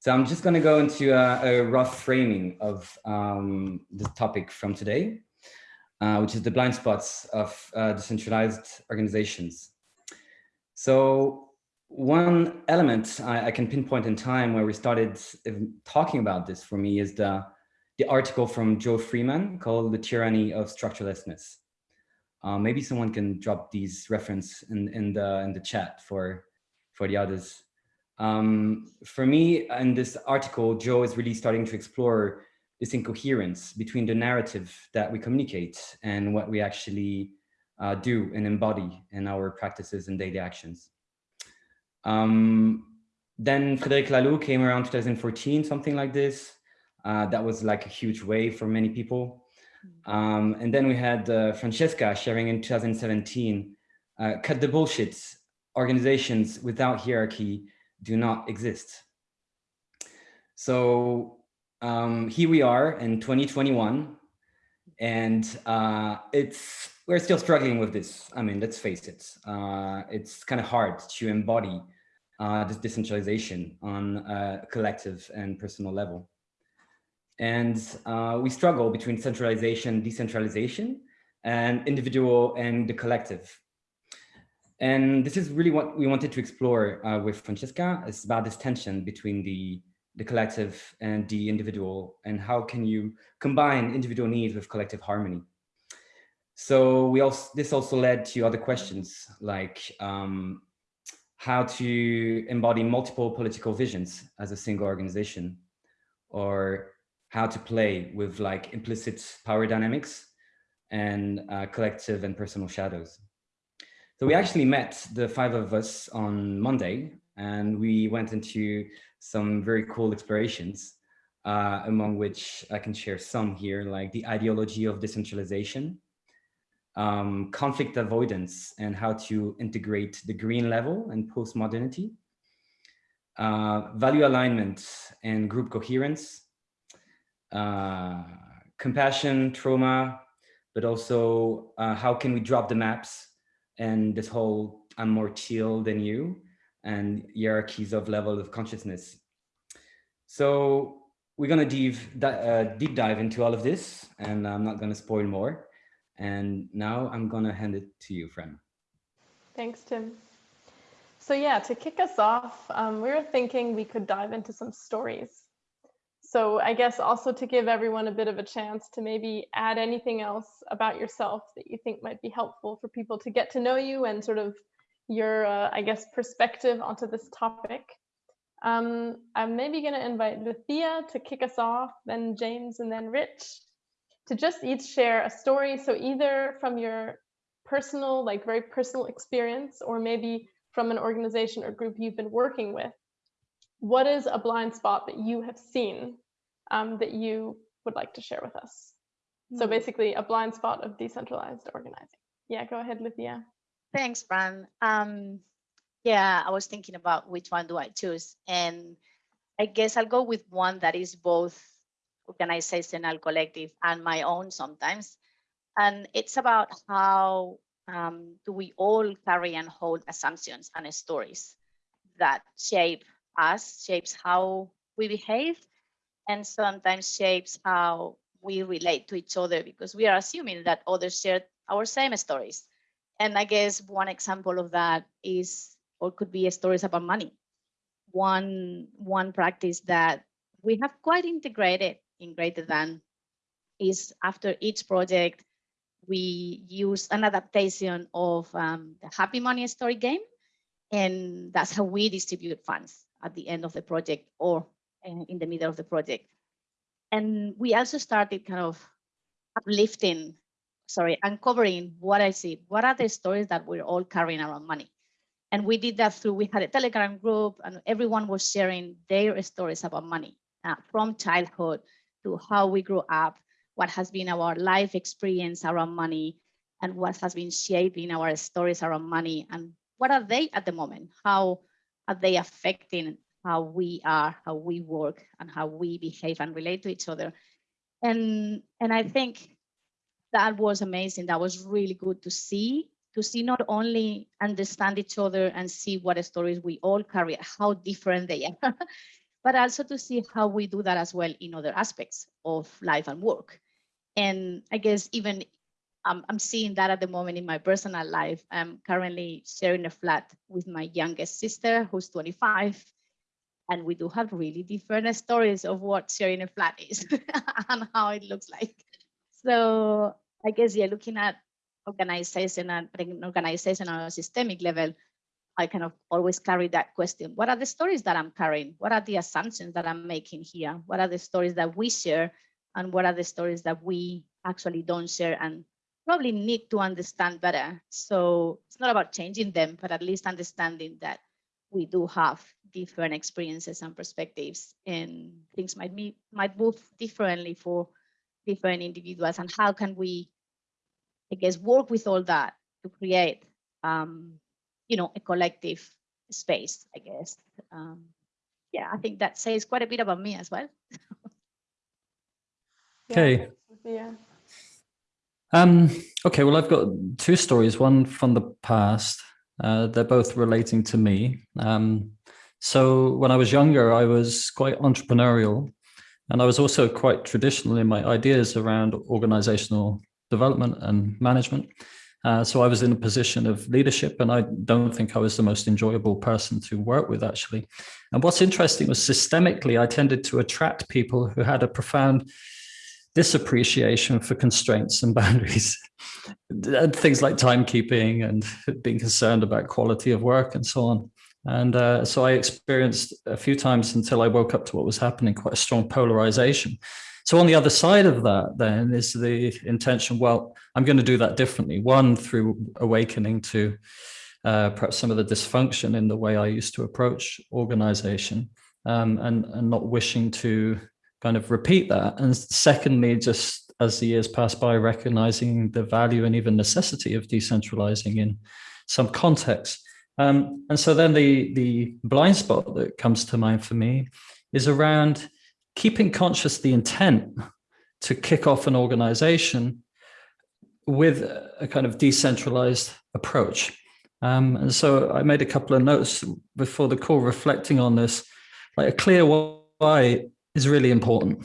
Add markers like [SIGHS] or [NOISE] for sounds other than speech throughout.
So I'm just going to go into a, a rough framing of um, the topic from today, uh, which is the blind spots of uh, decentralized organizations. So one element I, I, can pinpoint in time where we started talking about this for me is the, the article from Jo Freeman called The Tyranny of Structurelessness. Uh, maybe someone can drop these reference in, in, the, in the chat for, for the others. Um, for me, in this article, Jo is really starting to explore this incoherence between the narrative that we communicate and what we actually uh, do and embody in our practices and daily actions. Um, then Frédéric Laloux came around 2014, something like this. Uh, that was like a huge wave for many people. Um, and then we had uh, Francesca sharing in 2017, uh, cut the bullshit, organizations without hierarchy do not exist. So um, here we are in 2021, and uh, it's we're still struggling with this. I mean, let's face it. Uh, it's kind of hard to embody uh, this decentralization on a collective and personal level. And uh, we struggle between centralization, decentralization, and individual and the collective. And this is really what we wanted to explore uh, with Francesca. It's about this tension between the, the collective and the individual, and how can you combine individual needs with collective harmony. So we also this also led to other questions like um, how to embody multiple political visions as a single organization, or how to play with like implicit power dynamics and uh, collective and personal shadows. So we actually met the five of us on Monday and we went into some very cool explorations, uh, among which I can share some here, like the ideology of decentralization, um, conflict avoidance and how to integrate the green level and postmodernity, uh, value alignment and group coherence, uh, compassion, trauma, but also uh, how can we drop the maps and this whole I'm more chill than you and hierarchies of level of consciousness. So we're going to deep, uh, deep dive into all of this and I'm not going to spoil more. And now I'm going to hand it to you, Fran. Thanks, Tim. So yeah, to kick us off, um, we were thinking we could dive into some stories so I guess also to give everyone a bit of a chance to maybe add anything else about yourself that you think might be helpful for people to get to know you and sort of your, uh, I guess, perspective onto this topic. Um, I'm maybe going to invite Lucia to kick us off, then James, and then Rich to just each share a story. So either from your personal, like very personal experience, or maybe from an organization or group you've been working with what is a blind spot that you have seen um, that you would like to share with us? Mm. So hmm. basically a blind spot of decentralized organizing. Yeah, go ahead, Lydia. Thanks, Fran. Um, yeah, I was thinking about which one do I choose. And I guess I'll go with one that is both organizational, collective, and my own sometimes. And it's about how um, do we all carry and hold assumptions and stories that shape us, shapes how we behave, and sometimes shapes how we relate to each other because we are assuming that others share our same stories. And I guess one example of that is, or could be stories about money. One, one practice that we have quite integrated in Greater Than is after each project, we use an adaptation of um, the Happy Money story game. And that's how we distribute funds at the end of the project or in the middle of the project. And we also started kind of uplifting, sorry, uncovering what I see. What are the stories that we're all carrying around money? And we did that through, we had a Telegram group and everyone was sharing their stories about money uh, from childhood to how we grew up, what has been our life experience around money, and what has been shaping our stories around money, and what are they at the moment? How are they affecting how we are, how we work, and how we behave and relate to each other. And, and I think that was amazing. That was really good to see, to see not only understand each other and see what stories we all carry, how different they are, [LAUGHS] but also to see how we do that as well in other aspects of life and work. And I guess even um, I'm seeing that at the moment in my personal life. I'm currently sharing a flat with my youngest sister, who's 25. And we do have really different stories of what sharing a flat is [LAUGHS] and how it looks like. So I guess, yeah, looking at organization and at an organizational systemic level, I kind of always carry that question. What are the stories that I'm carrying? What are the assumptions that I'm making here? What are the stories that we share? And what are the stories that we actually don't share and probably need to understand better. So it's not about changing them, but at least understanding that we do have different experiences and perspectives and things might be might move differently for different individuals and how can we I guess work with all that to create um, you know a collective space, I guess. Um, yeah, I think that says quite a bit about me as well. [LAUGHS] Yeah, Okay. thanks, Sophia. Um, okay, well, I've got two stories, one from the past. Uh, they're both relating to me. Um, so when I was younger, I was quite entrepreneurial and I was also quite traditional in my ideas around organizational development and management. Uh, so I was in a position of leadership and I don't think I was the most enjoyable person to work with actually. And what's interesting was systemically, I tended to attract people who had a profound disappreciation for constraints and [LAUGHS] boundaries things like timekeeping and being concerned about quality of work and so on. And uh, so i experienced a few times until i woke up to what was happening quite a strong polarization. So on the other side of that then is the intention well i'm going to do that differently. One through awakening to uh, perhaps some of the dysfunction in the way i used to approach organization um, and, and not wishing to kind of repeat that. And secondly, just as the years pass by, recognizing the value and even necessity of decentralizing in some context. Um, and so then the, the blind spot that comes to mind for me is around keeping conscious the intent to kick off an organization with a kind of decentralized approach. Um, and so I made a couple of notes before the call reflecting on this, like a clear why is really important,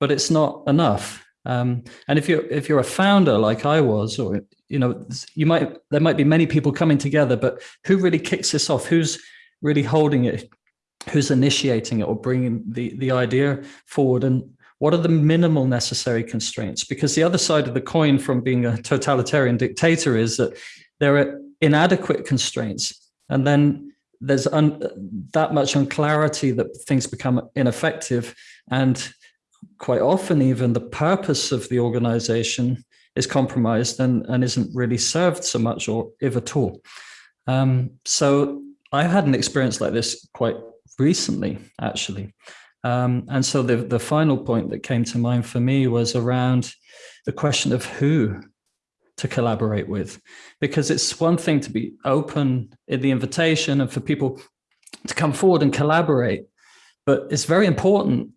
but it's not enough. Um, and if you're if you're a founder like I was, or you know, you might there might be many people coming together, but who really kicks this off? Who's really holding it? Who's initiating it or bringing the the idea forward? And what are the minimal necessary constraints? Because the other side of the coin from being a totalitarian dictator is that there are inadequate constraints, and then there's un, that much unclarity that things become ineffective. And quite often even the purpose of the organization is compromised and, and isn't really served so much or if at all. Um, so i had an experience like this quite recently actually. Um, and so the, the final point that came to mind for me was around the question of who to collaborate with. Because it's one thing to be open in the invitation and for people to come forward and collaborate but it's very important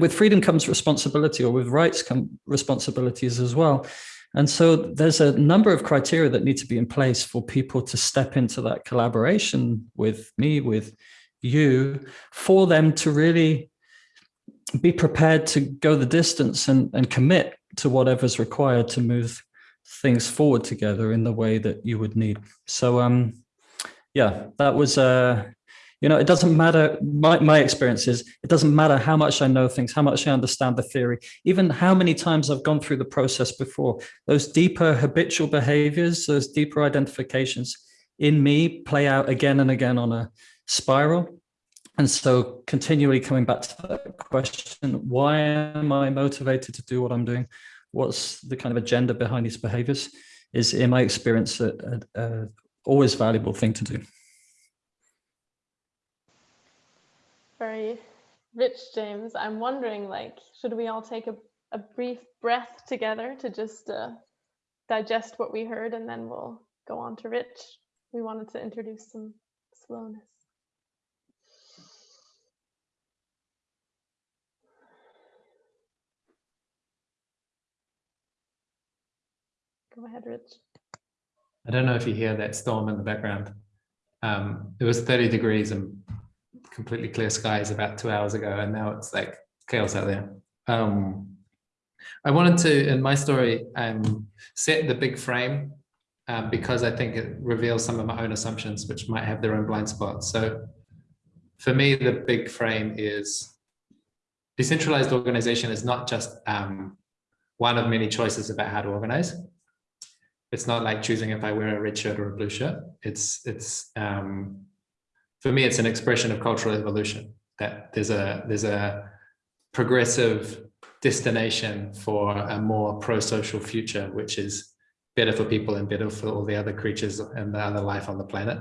with freedom comes responsibility or with rights come responsibilities as well. And so there's a number of criteria that need to be in place for people to step into that collaboration with me with you for them to really be prepared to go the distance and, and commit to whatever's required to move things forward together in the way that you would need. So um, yeah, that was, uh, you know, it doesn't matter, my, my experience is, it doesn't matter how much I know things, how much I understand the theory, even how many times I've gone through the process before, those deeper habitual behaviors, those deeper identifications in me play out again and again on a spiral. And so continually coming back to that question, why am I motivated to do what I'm doing? What's the kind of agenda behind these behaviors is in my experience a, a, a always valuable thing to do Very rich, James. I'm wondering, like, should we all take a, a brief breath together to just uh, digest what we heard and then we'll go on to Rich? We wanted to introduce some slowness. Go ahead, Rich. I don't know if you hear that storm in the background. Um, it was 30 degrees and completely clear skies about two hours ago, and now it's like chaos out there. Um, I wanted to, in my story, um, set the big frame um, because I think it reveals some of my own assumptions, which might have their own blind spots. So for me, the big frame is decentralized organization is not just um, one of many choices about how to organize. It's not like choosing if I wear a red shirt or a blue shirt. It's, it's um, for me, it's an expression of cultural evolution that there's a, there's a progressive destination for a more pro-social future, which is better for people and better for all the other creatures and the other life on the planet.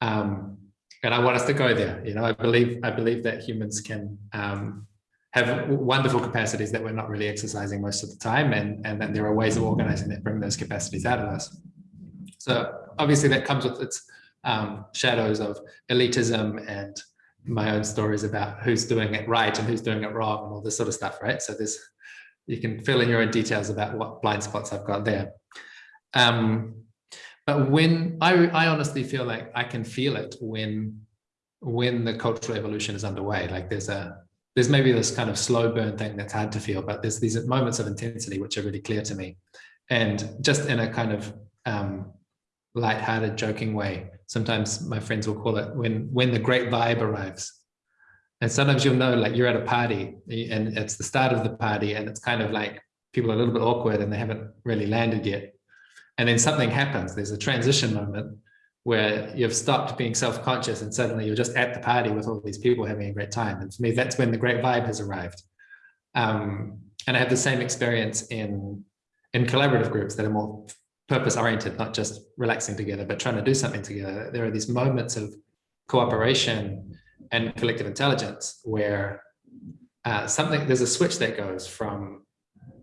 Um, and I want us to go there. You know, I believe I believe that humans can um, have wonderful capacities that we're not really exercising most of the time, and and then there are ways of organizing that bring those capacities out of us. So obviously that comes with its um, shadows of elitism and my own stories about who's doing it right and who's doing it wrong and all this sort of stuff, right? So there's you can fill in your own details about what blind spots I've got there. Um, but when I, I honestly feel like I can feel it when when the cultural evolution is underway, like there's a there's maybe this kind of slow burn thing that's hard to feel, but there's these moments of intensity which are really clear to me. And just in a kind of um, light-hearted, joking way, sometimes my friends will call it when when the great vibe arrives. And sometimes you'll know like you're at a party and it's the start of the party and it's kind of like people are a little bit awkward and they haven't really landed yet. And then something happens. There's a transition moment where you've stopped being self-conscious and suddenly you're just at the party with all these people having a great time. And for me, that's when the great vibe has arrived. Um, and I have the same experience in, in collaborative groups that are more purpose oriented, not just relaxing together, but trying to do something together. There are these moments of cooperation and collective intelligence where uh, something, there's a switch that goes from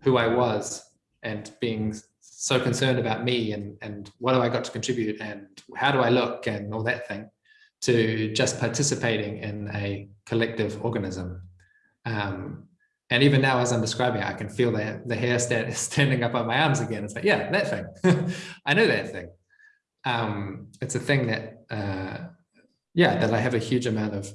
who I was and being so concerned about me and, and what do I got to contribute and how do I look and all that thing to just participating in a collective organism. Um, and even now, as I'm describing it, I can feel the, the hair stand, [LAUGHS] standing up on my arms again. It's like, yeah, that thing. [LAUGHS] I know that thing. Um, it's a thing that, uh, yeah, that I have a huge amount of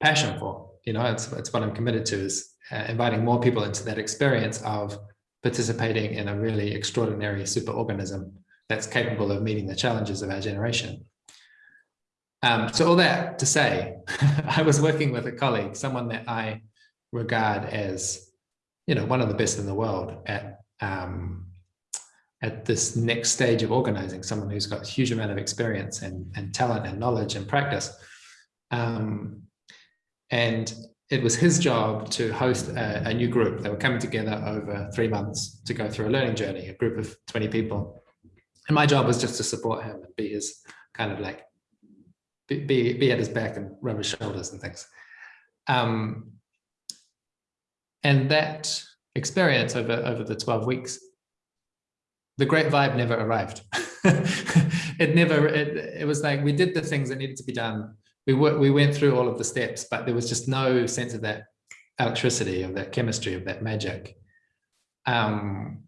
passion for. You know, it's, it's what I'm committed to is uh, inviting more people into that experience of participating in a really extraordinary superorganism that's capable of meeting the challenges of our generation. Um, so all that to say, [LAUGHS] I was working with a colleague, someone that I regard as, you know, one of the best in the world at um, at this next stage of organizing, someone who's got a huge amount of experience and, and talent and knowledge and practice. Um, and it was his job to host a, a, new group. They were coming together over three months to go through a learning journey, a group of 20 people. And my job was just to support him and be his kind of like, be, be, be at his back and rub his shoulders and things. Um, and that experience over, over the 12 weeks, the great vibe never arrived. [LAUGHS] it never, it, it was like, we did the things that needed to be done we we went through all of the steps, but there was just no sense of that electricity, of that chemistry, of that magic. Um,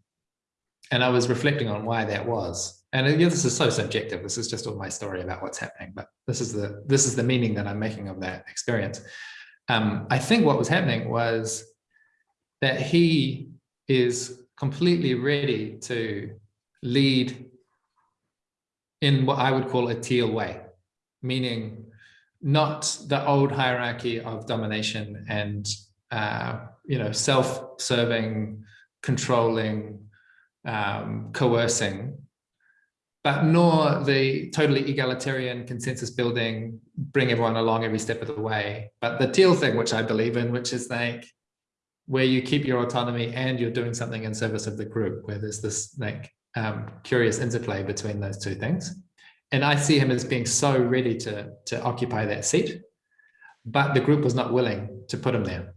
and I was reflecting on why that was. And this is so subjective. This is just all my story about what's happening, but this is the this is the meaning that I'm making of that experience. Um, I think what was happening was that he is completely ready to lead in what I would call a teal way, meaning not the old hierarchy of domination and uh, you know self-serving, controlling, um, coercing, but nor the totally egalitarian consensus building, bring everyone along every step of the way. But the teal thing, which I believe in, which is like where you keep your autonomy and you're doing something in service of the group, where there's this like um, curious interplay between those two things and I see him as being so ready to, to occupy that seat, but the group was not willing to put him there.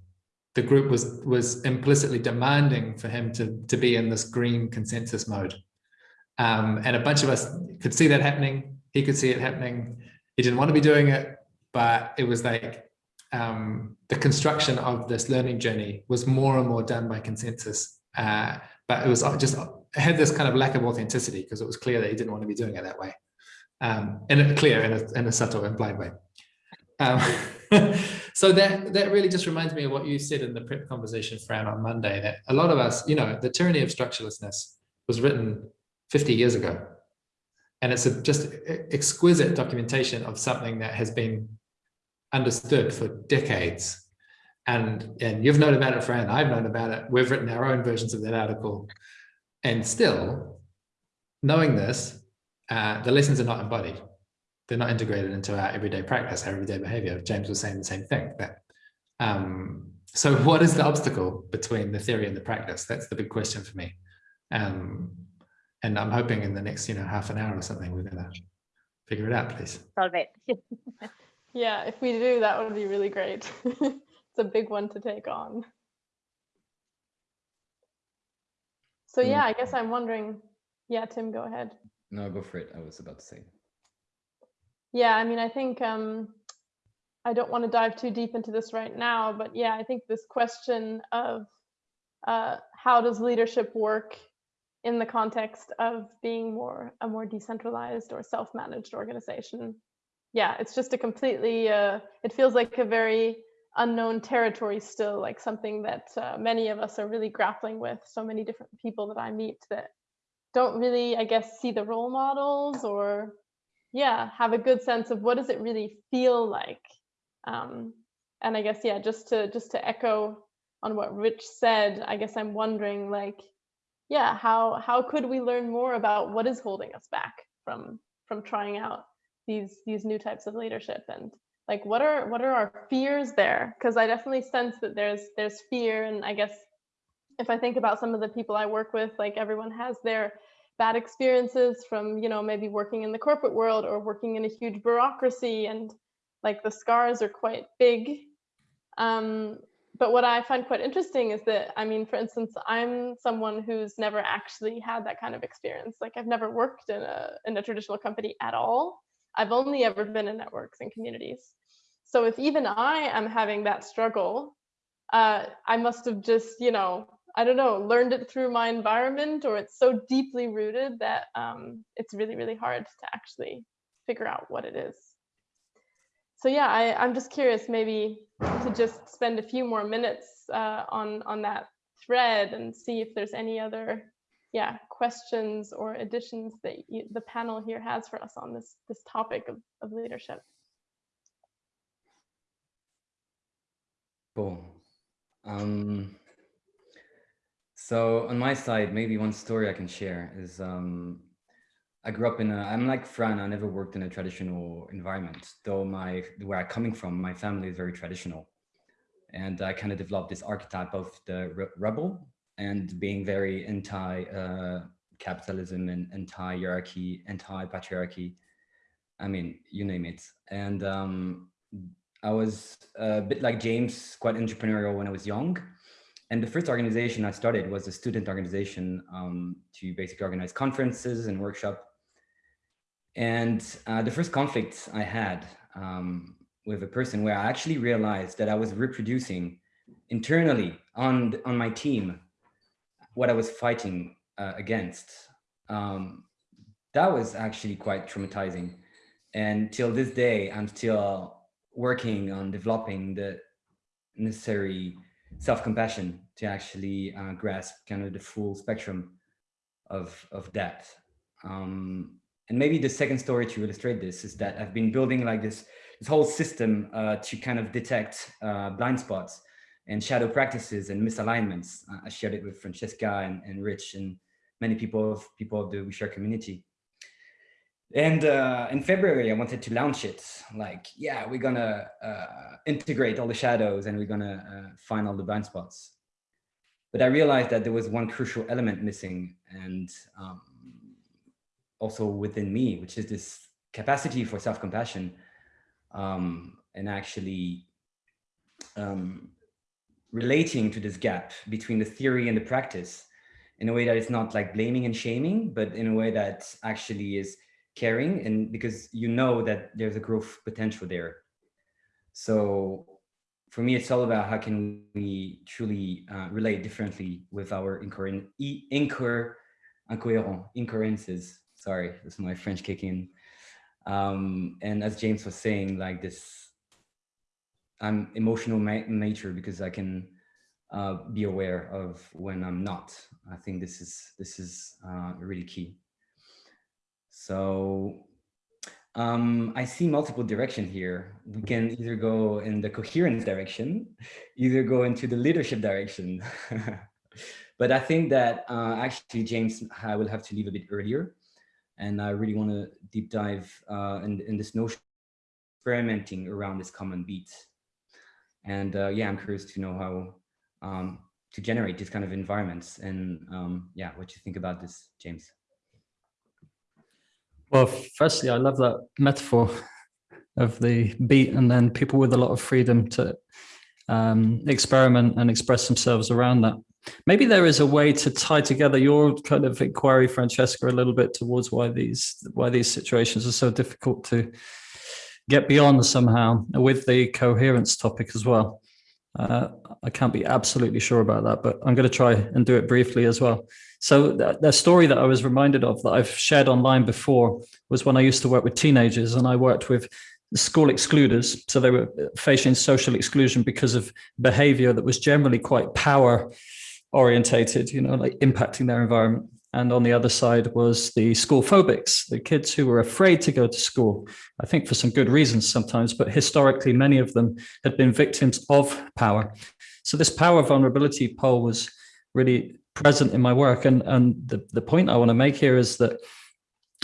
The group was, was implicitly demanding for him to, to be in this green consensus mode. Um, and a bunch of us could see that happening. He could see it happening. He didn't want to be doing it, but it was like um, the construction of this learning journey was more and more done by consensus. Uh, but it was just it had this kind of lack of authenticity because it was clear that he didn't want to be doing it that way um, in a clear, in a, in a subtle blind way. Um, [LAUGHS] so that that really just reminds me of what you said in the prep conversation, Fran, on Monday. That a lot of us, you know, the tyranny of structurelessness was written 50 years ago, and it's a just exquisite documentation of something that has been understood for decades. And and you've known about it, Fran. I've known about it. We've written our own versions of that article, and still, knowing this, uh, the lessons are not embodied they're not integrated into our everyday practice, our everyday behavior. James was saying the same thing. That, um, so what is the obstacle between the theory and the practice? That's the big question for me. Um, and I'm hoping in the next, you know, half an hour or something, we're gonna figure it out, please. Solve it. [LAUGHS] Yeah, if we do, that would be really great. [LAUGHS] it's a big one to take on. So Mm. yeah, I guess I'm wondering, yeah, Tim, go ahead. No, go for it. I was about to say. Yeah, I mean, I think um, I don't want to dive too deep into this right now, but yeah, I think this question of uh, how does leadership work in the context of being more a more decentralized or self-managed organization? Yeah, it's just a completely. Uh, it feels like a very unknown territory still, like something that uh, many of us are really grappling with. So many different people that I meet that don't really, I guess, see the role models or yeah have a good sense of what does it really feel like? Um, and i guess yeah just to just to echo on what rich said i guess i'm wondering like yeah how how could we learn more about what is holding us back from from trying out these these new types of leadership? And like what are what are our fears there? Because i definitely sense that there's there's fear. And i guess if i think about some of the people i work with like everyone has their bad experiences from you know maybe working in the corporate world or working in a huge bureaucracy and like the scars are quite big. Um, but what i find quite interesting is that i mean for instance i'm someone who's never actually had that kind of experience. Like i've never worked in a in a traditional company at all. I've only ever been in networks and communities. So if even i am having that struggle uh, i must have just you know I don't know, learned it through my environment, or it's so deeply rooted that um, it's really, really hard to actually figure out what it is. So yeah, I, I'm just curious, maybe to just spend a few more minutes uh, on on that thread and see if there's any other, yeah, questions or additions that you, the panel here has for us on this this topic of, of leadership. Cool. Um, so on my side, maybe one story I can share is um, I grew up in a, I'm like Fran, I never worked in a traditional environment, though my, where I'm coming from, my family is very traditional. And I kind of developed this archetype of the re rebel and being very anti-capitalism uh, and anti-hierarchy, anti-patriarchy. I mean, you name it. And um, I was a bit like James, quite entrepreneurial when I was young. And the first organization I started was a student organization um, to basically organize conferences and workshop. And uh, the first conflict I had um, with a person where I actually realized that I was reproducing internally on, on my team what I was fighting uh, against. Um, that was actually quite traumatizing. And till this day, I'm still working on developing the necessary self-compassion to actually uh, grasp kind of the full spectrum of, of that. Um, and maybe the second story to illustrate this is that I've been building like this, this whole system uh, to kind of detect uh, blind spots and shadow practices and misalignments. I shared it with Francesca and, and Rich and many people of people of the We Share community. And uh, in February, I wanted to launch it. Like, yeah, we're gonna uh, integrate all the shadows and we're gonna uh, find all the blind spots. But I realized that there was one crucial element missing and um, also within me, which is this capacity for self-compassion um, and actually um, relating to this gap between the theory and the practice in a way that it's not like blaming and shaming, but in a way that actually is caring and because you know that there's a growth potential there. So for me, it's all about how can we truly uh, relate differently with our incoherent, incoherent, incoherences. Sorry, this is my French kicking. Um, and as James was saying, like this I'm emotional ma- nature because I can uh, be aware of when I'm not. I think this is this is uh, really key. So um, I see multiple direction here. We can either go in the coherence direction, either go into the leadership direction. [LAUGHS] but I think that uh, actually, James, I will have to leave a bit earlier. And I really want to deep dive uh, in, in this notion experimenting around this common beat. And uh, yeah, I'm curious to know how um, to generate these kind of environments and um, yeah, what you think about this, James. Well, firstly, I love that metaphor of the beat and then people with a lot of freedom to um, experiment and express themselves around that. Maybe there is a way to tie together your kind of inquiry, Francesca, a little bit towards why these why these situations are so difficult to get beyond somehow with the coherence topic as well. Uh, I can't be absolutely sure about that, but I'm going to try and do it briefly as well. So the, story that I was reminded of that I've shared online before was when I used to work with teenagers and I worked with school excluders. So they were facing social exclusion because of behavior that was generally quite power orientated, you know, like impacting their environment. And on the other side was the school phobics, the kids who were afraid to go to school, I think for some good reasons sometimes, but historically, many of them had been victims of power. So this power vulnerability pole was really present in my work. And, and the, the point I want to make here is that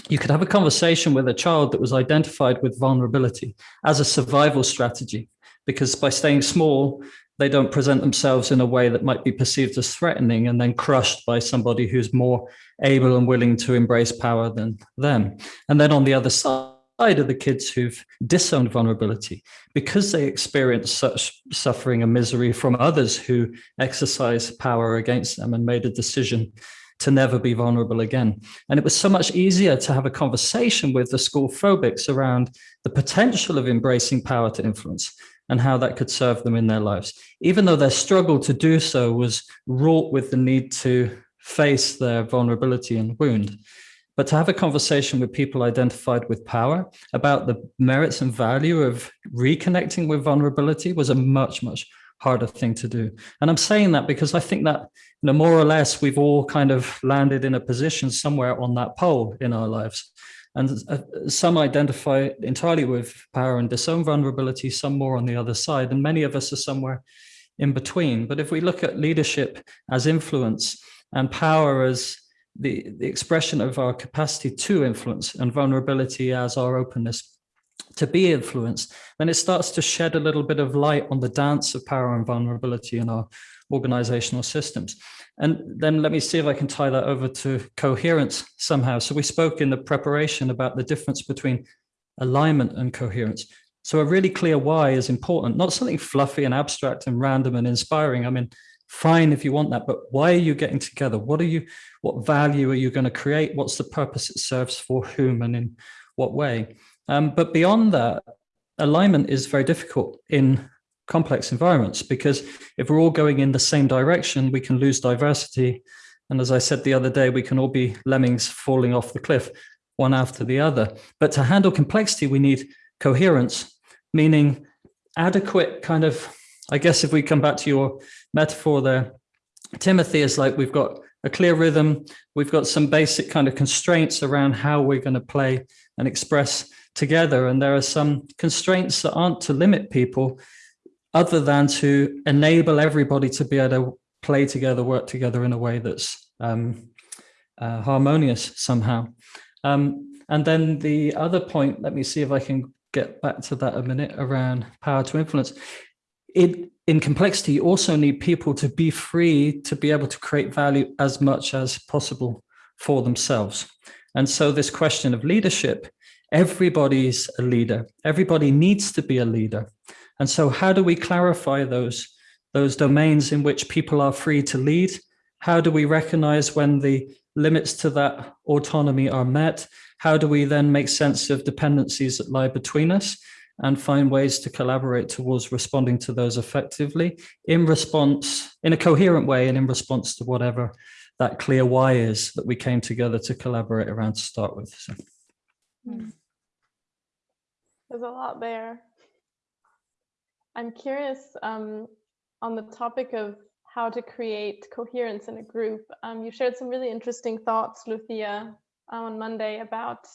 you could have a conversation with a child that was identified with vulnerability as a survival strategy, because by staying small, they don't present themselves in a way that might be perceived as threatening and then crushed by somebody who's more able and willing to embrace power than them. And then on the other side are the kids who've disowned vulnerability because they experience such suffering and misery from others who exercise power against them and made a decision to never be vulnerable again. And it was so much easier to have a conversation with the school phobics around the potential of embracing power to influence and how that could serve them in their lives, even though their struggle to do so was wrought with the need to face their vulnerability and wound. But to have a conversation with people identified with power about the merits and value of reconnecting with vulnerability was a much, much harder thing to do. And I'm saying that because I think that, you know, more or less, we've all kind of landed in a position somewhere on that pole in our lives. And uh, some identify entirely with power and disown vulnerability, some more on the other side. And many of us are somewhere in between. But if we look at leadership as influence and power as the, the expression of our capacity to influence and vulnerability as our openness to be influenced, then it starts to shed a little bit of light on the dance of power and vulnerability in our organizational systems. And then let me see if I can tie that over to coherence somehow. So we spoke in the preparation about the difference between alignment and coherence. So a really clear why is important, not something fluffy and abstract and random and inspiring. I mean, fine if you want that, but why are you getting together? What are you, what value are you going to create? What's the purpose it serves for whom and in what way? Um, but beyond that, alignment is very difficult in complex environments because if we're all going in the same direction, we can lose diversity. And as I said the other day, we can all be lemmings falling off the cliff, one after the other. But to handle complexity, we need coherence, meaning adequate kind of, I guess if we come back to your metaphor there, Timothy is like we've got a clear rhythm, we've got some basic kind of constraints around how we're going to play and express together. And there are some constraints that aren't to limit people, other than to enable everybody to be able to play together, work together in a way that's um, uh, harmonious somehow. Um, and then the other point, let me see if I can get back to that a minute around power to influence. It, in complexity, you also need people to be free to be able to create value as much as possible for themselves. And so this question of leadership, everybody's a leader. Everybody needs to be a leader. And so how do we clarify those, those domains in which people are free to lead? How do we recognize when the limits to that autonomy are met? How do we then make sense of dependencies that lie between us and find ways to collaborate towards responding to those effectively in response, in a coherent way and in response to whatever that clear why is that we came together to collaborate around to start with. So. There's a lot there. I'm curious um, on the topic of how to create coherence in a group. Um, you shared some really interesting thoughts, Lucia, on Monday about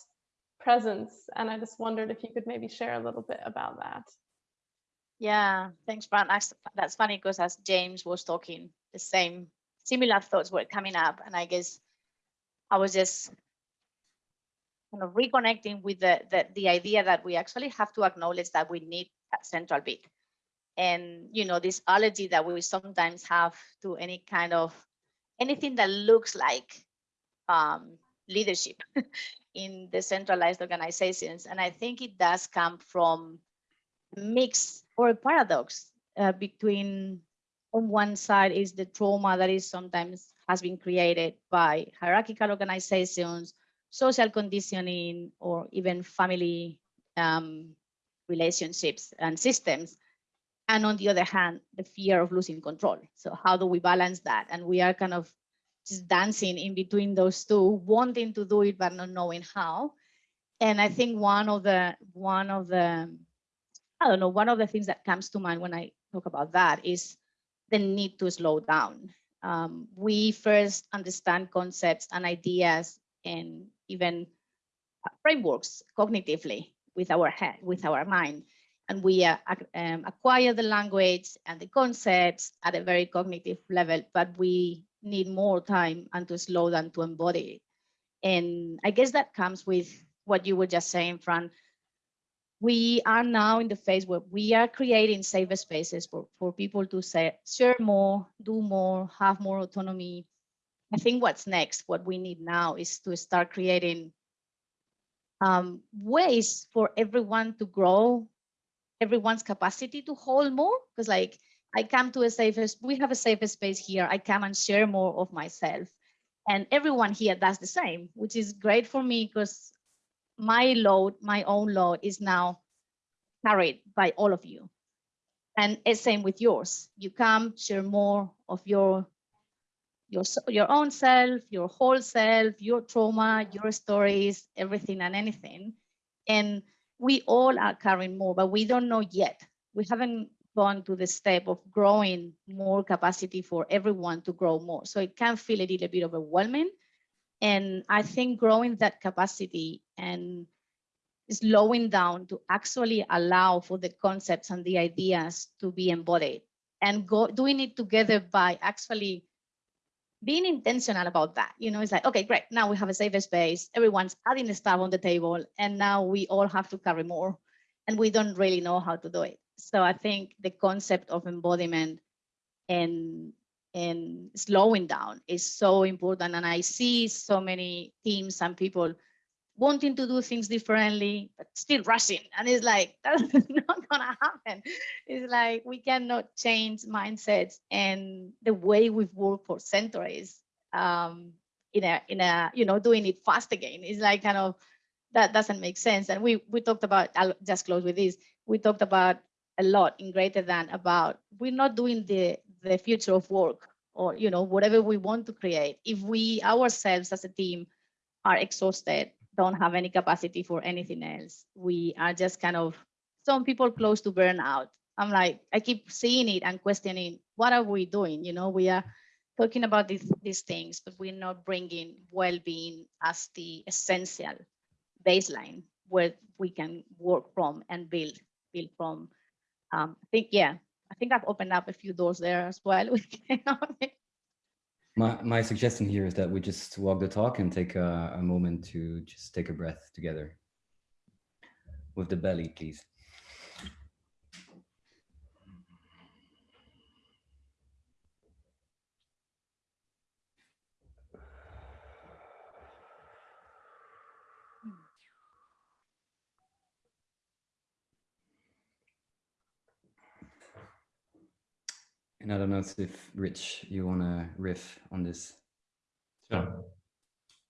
presence. And I just wondered if you could maybe share a little bit about that. Yeah, thanks. That's, that's funny because as James was talking, the same similar thoughts were coming up. And I guess I was just kind of reconnecting with the, the, the idea that we actually have to acknowledge that we need that central bit. And, you know, this allergy that we sometimes have to any kind of anything that looks like um, leadership [LAUGHS] in decentralized organizations. And I think it does come from mix or a paradox uh, between on one side is the trauma that is sometimes has been created by hierarchical organizations, social conditioning, or even family um, relationships and systems. And on the other hand, the fear of losing control. So how do we balance that? And we are kind of just dancing in between those two, wanting to do it, but not knowing how. And I think one of the, one of the, I don't know, one of the things that comes to mind when I talk about that is the need to slow down. Um, we first understand concepts and ideas and even frameworks cognitively with our head, with our mind. And we uh, um, acquire the language and the concepts at a very cognitive level, but we need more time and to slow down to embody. And I guess that comes with what you were just saying, Fran. We are now in the phase where we are creating safer spaces for, for people to say, share more, do more, have more autonomy. I think what's next, what we need now is to start creating um, ways for everyone to grow, everyone's capacity to hold more. Because like I come to a safe, we have a safer space here. I come and share more of myself. And everyone here does the same, which is great for me because my load, my own load is now carried by all of you. And it's same with yours. You come share more of your your your own self, your whole self, your trauma, your stories, everything and anything. And we all are carrying more, but we don't know yet. We haven't gone to the step of growing more capacity for everyone to grow more. So it can feel a little bit overwhelming. And I think growing that capacity and slowing down to actually allow for the concepts and the ideas to be embodied and go doing it together by actually being intentional about that. You know, it's like, okay, great. Now we have a safer space. Everyone's adding the stuff on the table and now we all have to carry more and we don't really know how to do it. So I think the concept of embodiment and and slowing down is so important. And I see so many teams and people wanting to do things differently, but still rushing. And it's like, [LAUGHS] that's not gonna happen. It's like we cannot change mindsets and the way we've worked for centuries um, in a, in a, you know, doing it fast again. It's like kind of, that doesn't make sense. And we, we talked about, I'll just close with this. We talked about a lot in greater than about we're not doing the the future of work or you know whatever we want to create. If we ourselves as a team are exhausted don't have any capacity for anything else we are just kind of some people close to burnout. I'm like i keep seeing it and questioning what are we doing? You know we are talking about these these things but we're not bringing well-being as the essential baseline where we can work from and build build from um, I think, yeah, I think I've opened up a few doors there as well. [LAUGHS] my, my suggestion here is that we just walk the talk and take a, a moment to just take a breath together. With the belly, please. And I don't know if Rich, you want to riff on this. Sure.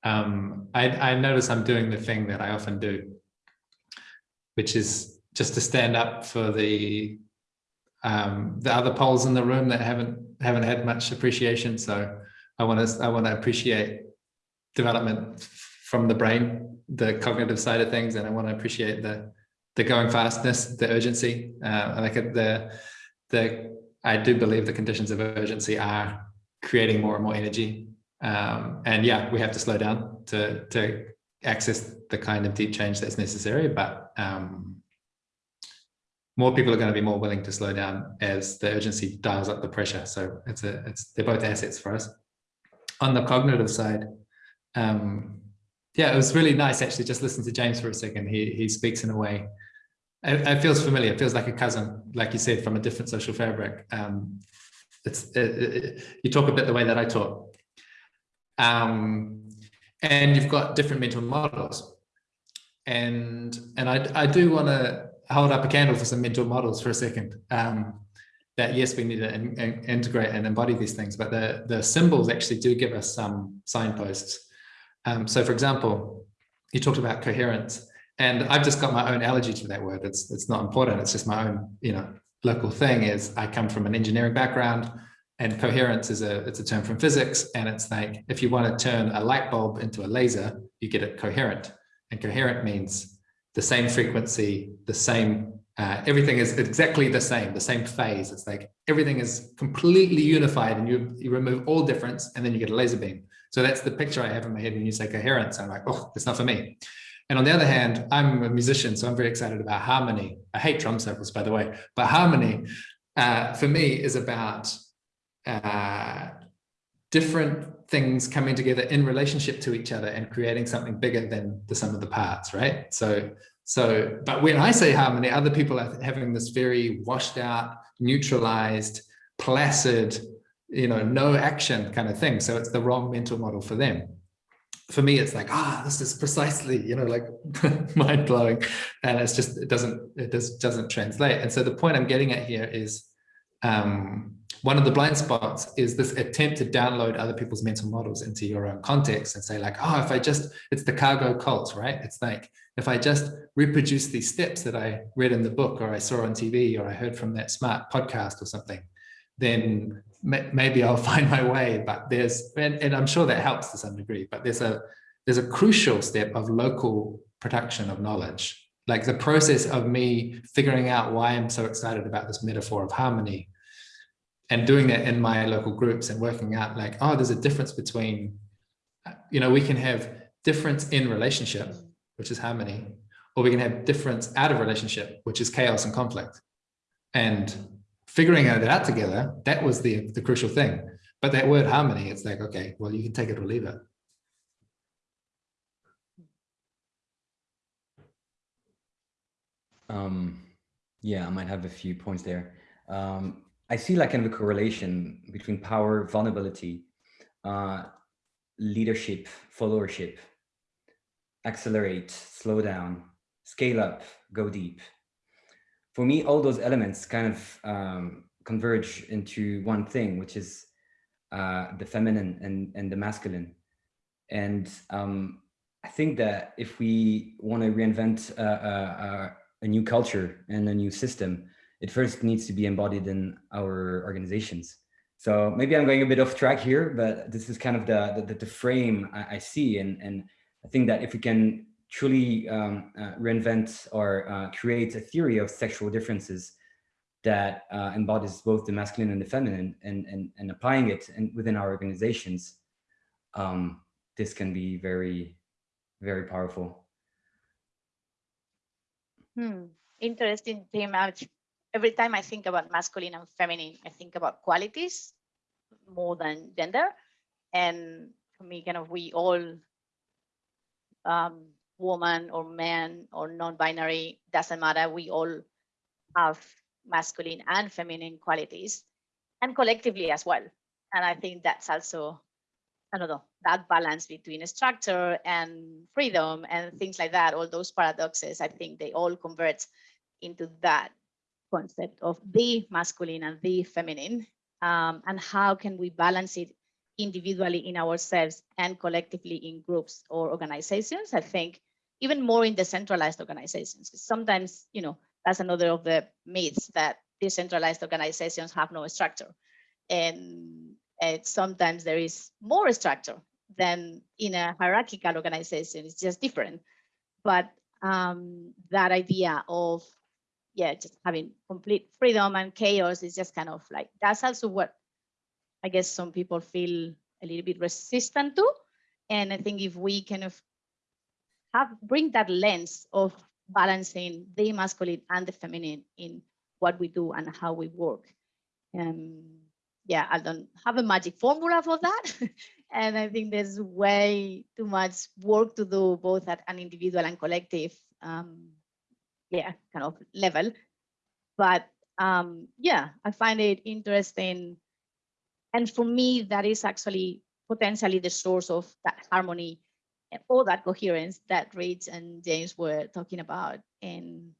Um, I, I notice I'm doing the thing that I often do, which is just to stand up for the um, the other poles in the room that haven't haven't had much appreciation. So I want to I want to appreciate development from the brain, the cognitive side of things, and I want to appreciate the the going fastness, the urgency. Uh, like the the I do believe the conditions of urgency are creating more and more energy. Um, and yeah, we have to slow down to to access the kind of deep change that's necessary. But um, more people are going to be more willing to slow down as the urgency dials up the pressure. So it's a it's they're both assets for us. On the cognitive side, um, yeah, it was really nice actually just listen to James for a second. He he speaks in a way. It, it feels familiar. It feels like a cousin, like you said, from a different social fabric. Um, it's it, it, you talk a bit the way that I talk. Um, and you've got different mental models. And and I I do want to hold up a candle for some mental models for a second. Um, that yes, we need to in, in, integrate and embody these things, but the the symbols actually do give us some signposts um, so for example, you talked about coherence and I've just got my own allergy to that word. It's, it's not important. It's just my own, you know, local thing is I come from an engineering background and coherence is a, it's a term from physics. And it's like, if you want to turn a light bulb into a laser, you get it coherent and coherent means the same frequency, the same, uh, everything is exactly the same, the same phase. It's like everything is completely unified and you, you remove all difference and then you get a laser beam. So that's the picture I have in my head when you say coherence. I'm like, oh, it's not for me. And on the other hand, I'm a musician, so I'm very excited about harmony. I hate drum circles, by the way, but harmony uh, for me is about uh, different things coming together in relationship to each other and creating something bigger than the sum of the parts, right? So, so, but when I say harmony, other people are having this very washed out, neutralized, placid, you know, no action kind of thing. So it's the wrong mental model for them. For me, it's like, ah, this is precisely, you know, like [LAUGHS] mind blowing. And it's just, it doesn't, it just doesn't translate. And so the point I'm getting at here is um, one of the blind spots is this attempt to download other people's mental models into your own context and say like, oh, if I just, it's the cargo cult, right? It's like, if I just reproduce these steps that I read in the book or I saw on TV or I heard from that smart podcast or something, then maybe I'll [LAUGHS] find my way, but there's, and, and I'm sure that helps to some degree, but there's a, there's a crucial step of local production of knowledge. Like the process of me figuring out why I'm so excited about this metaphor of harmony and doing that in my local groups and working out like, oh, there's a difference between, you know, we can have difference in relationship, which is harmony, or we can have difference out of relationship, which is chaos and conflict. And figuring it out together, that was the, the crucial thing. But that word harmony, it's like, okay, well, you can take it or leave it. Um, yeah, I might have a few points there. Um, I see like kind of a correlation between power, vulnerability, uh, leadership, followership, accelerate, slow down, scale up, go deep for me, all those elements kind of um, converge into one thing, which is uh, the feminine and, and the masculine. And um, I think that if we want to reinvent uh, uh, a new culture and a new system, it first needs to be embodied in our organizations. So maybe I'm going a bit off track here, but this is kind of the, the, the frame I, I see. And, and I think that if we can truly um, uh, reinvent or uh, create a theory of sexual differences that uh, embodies both the masculine and the feminine and, and, and applying it in, within our organizations, um, this can be very, very powerful. Hmm. Interesting theme. Every time I think about masculine and feminine, I think about qualities more than gender. And for me, kind of, we all um, woman or man or non-binary, doesn't matter. We all have masculine and feminine qualities and collectively as well. And I think that's also, I don't know, that balance between structure and freedom and things like that, all those paradoxes, I think they all convert into that concept of the masculine and the feminine. Um, and how can we balance it individually in ourselves and collectively in groups or organizations. I think even more in decentralized organizations. Sometimes, you know, that's another of the myths that decentralized organizations have no structure. And, sometimes there is more structure than in a hierarchical organization. It's just different. But um, that idea of, yeah, just having complete freedom and chaos is just kind of like, that's also what I guess some people feel a little bit resistant to. And I think if we kind of have bring that lens of balancing the masculine and the feminine in what we do and how we work. Um, yeah, I don't have a magic formula for that. [LAUGHS] and I think there's way too much work to do both at an individual and collective, um, yeah, kind of level. But um, yeah, I find it interesting. And for me, that is actually potentially the source of that harmony all that coherence that Rich and James were talking about. And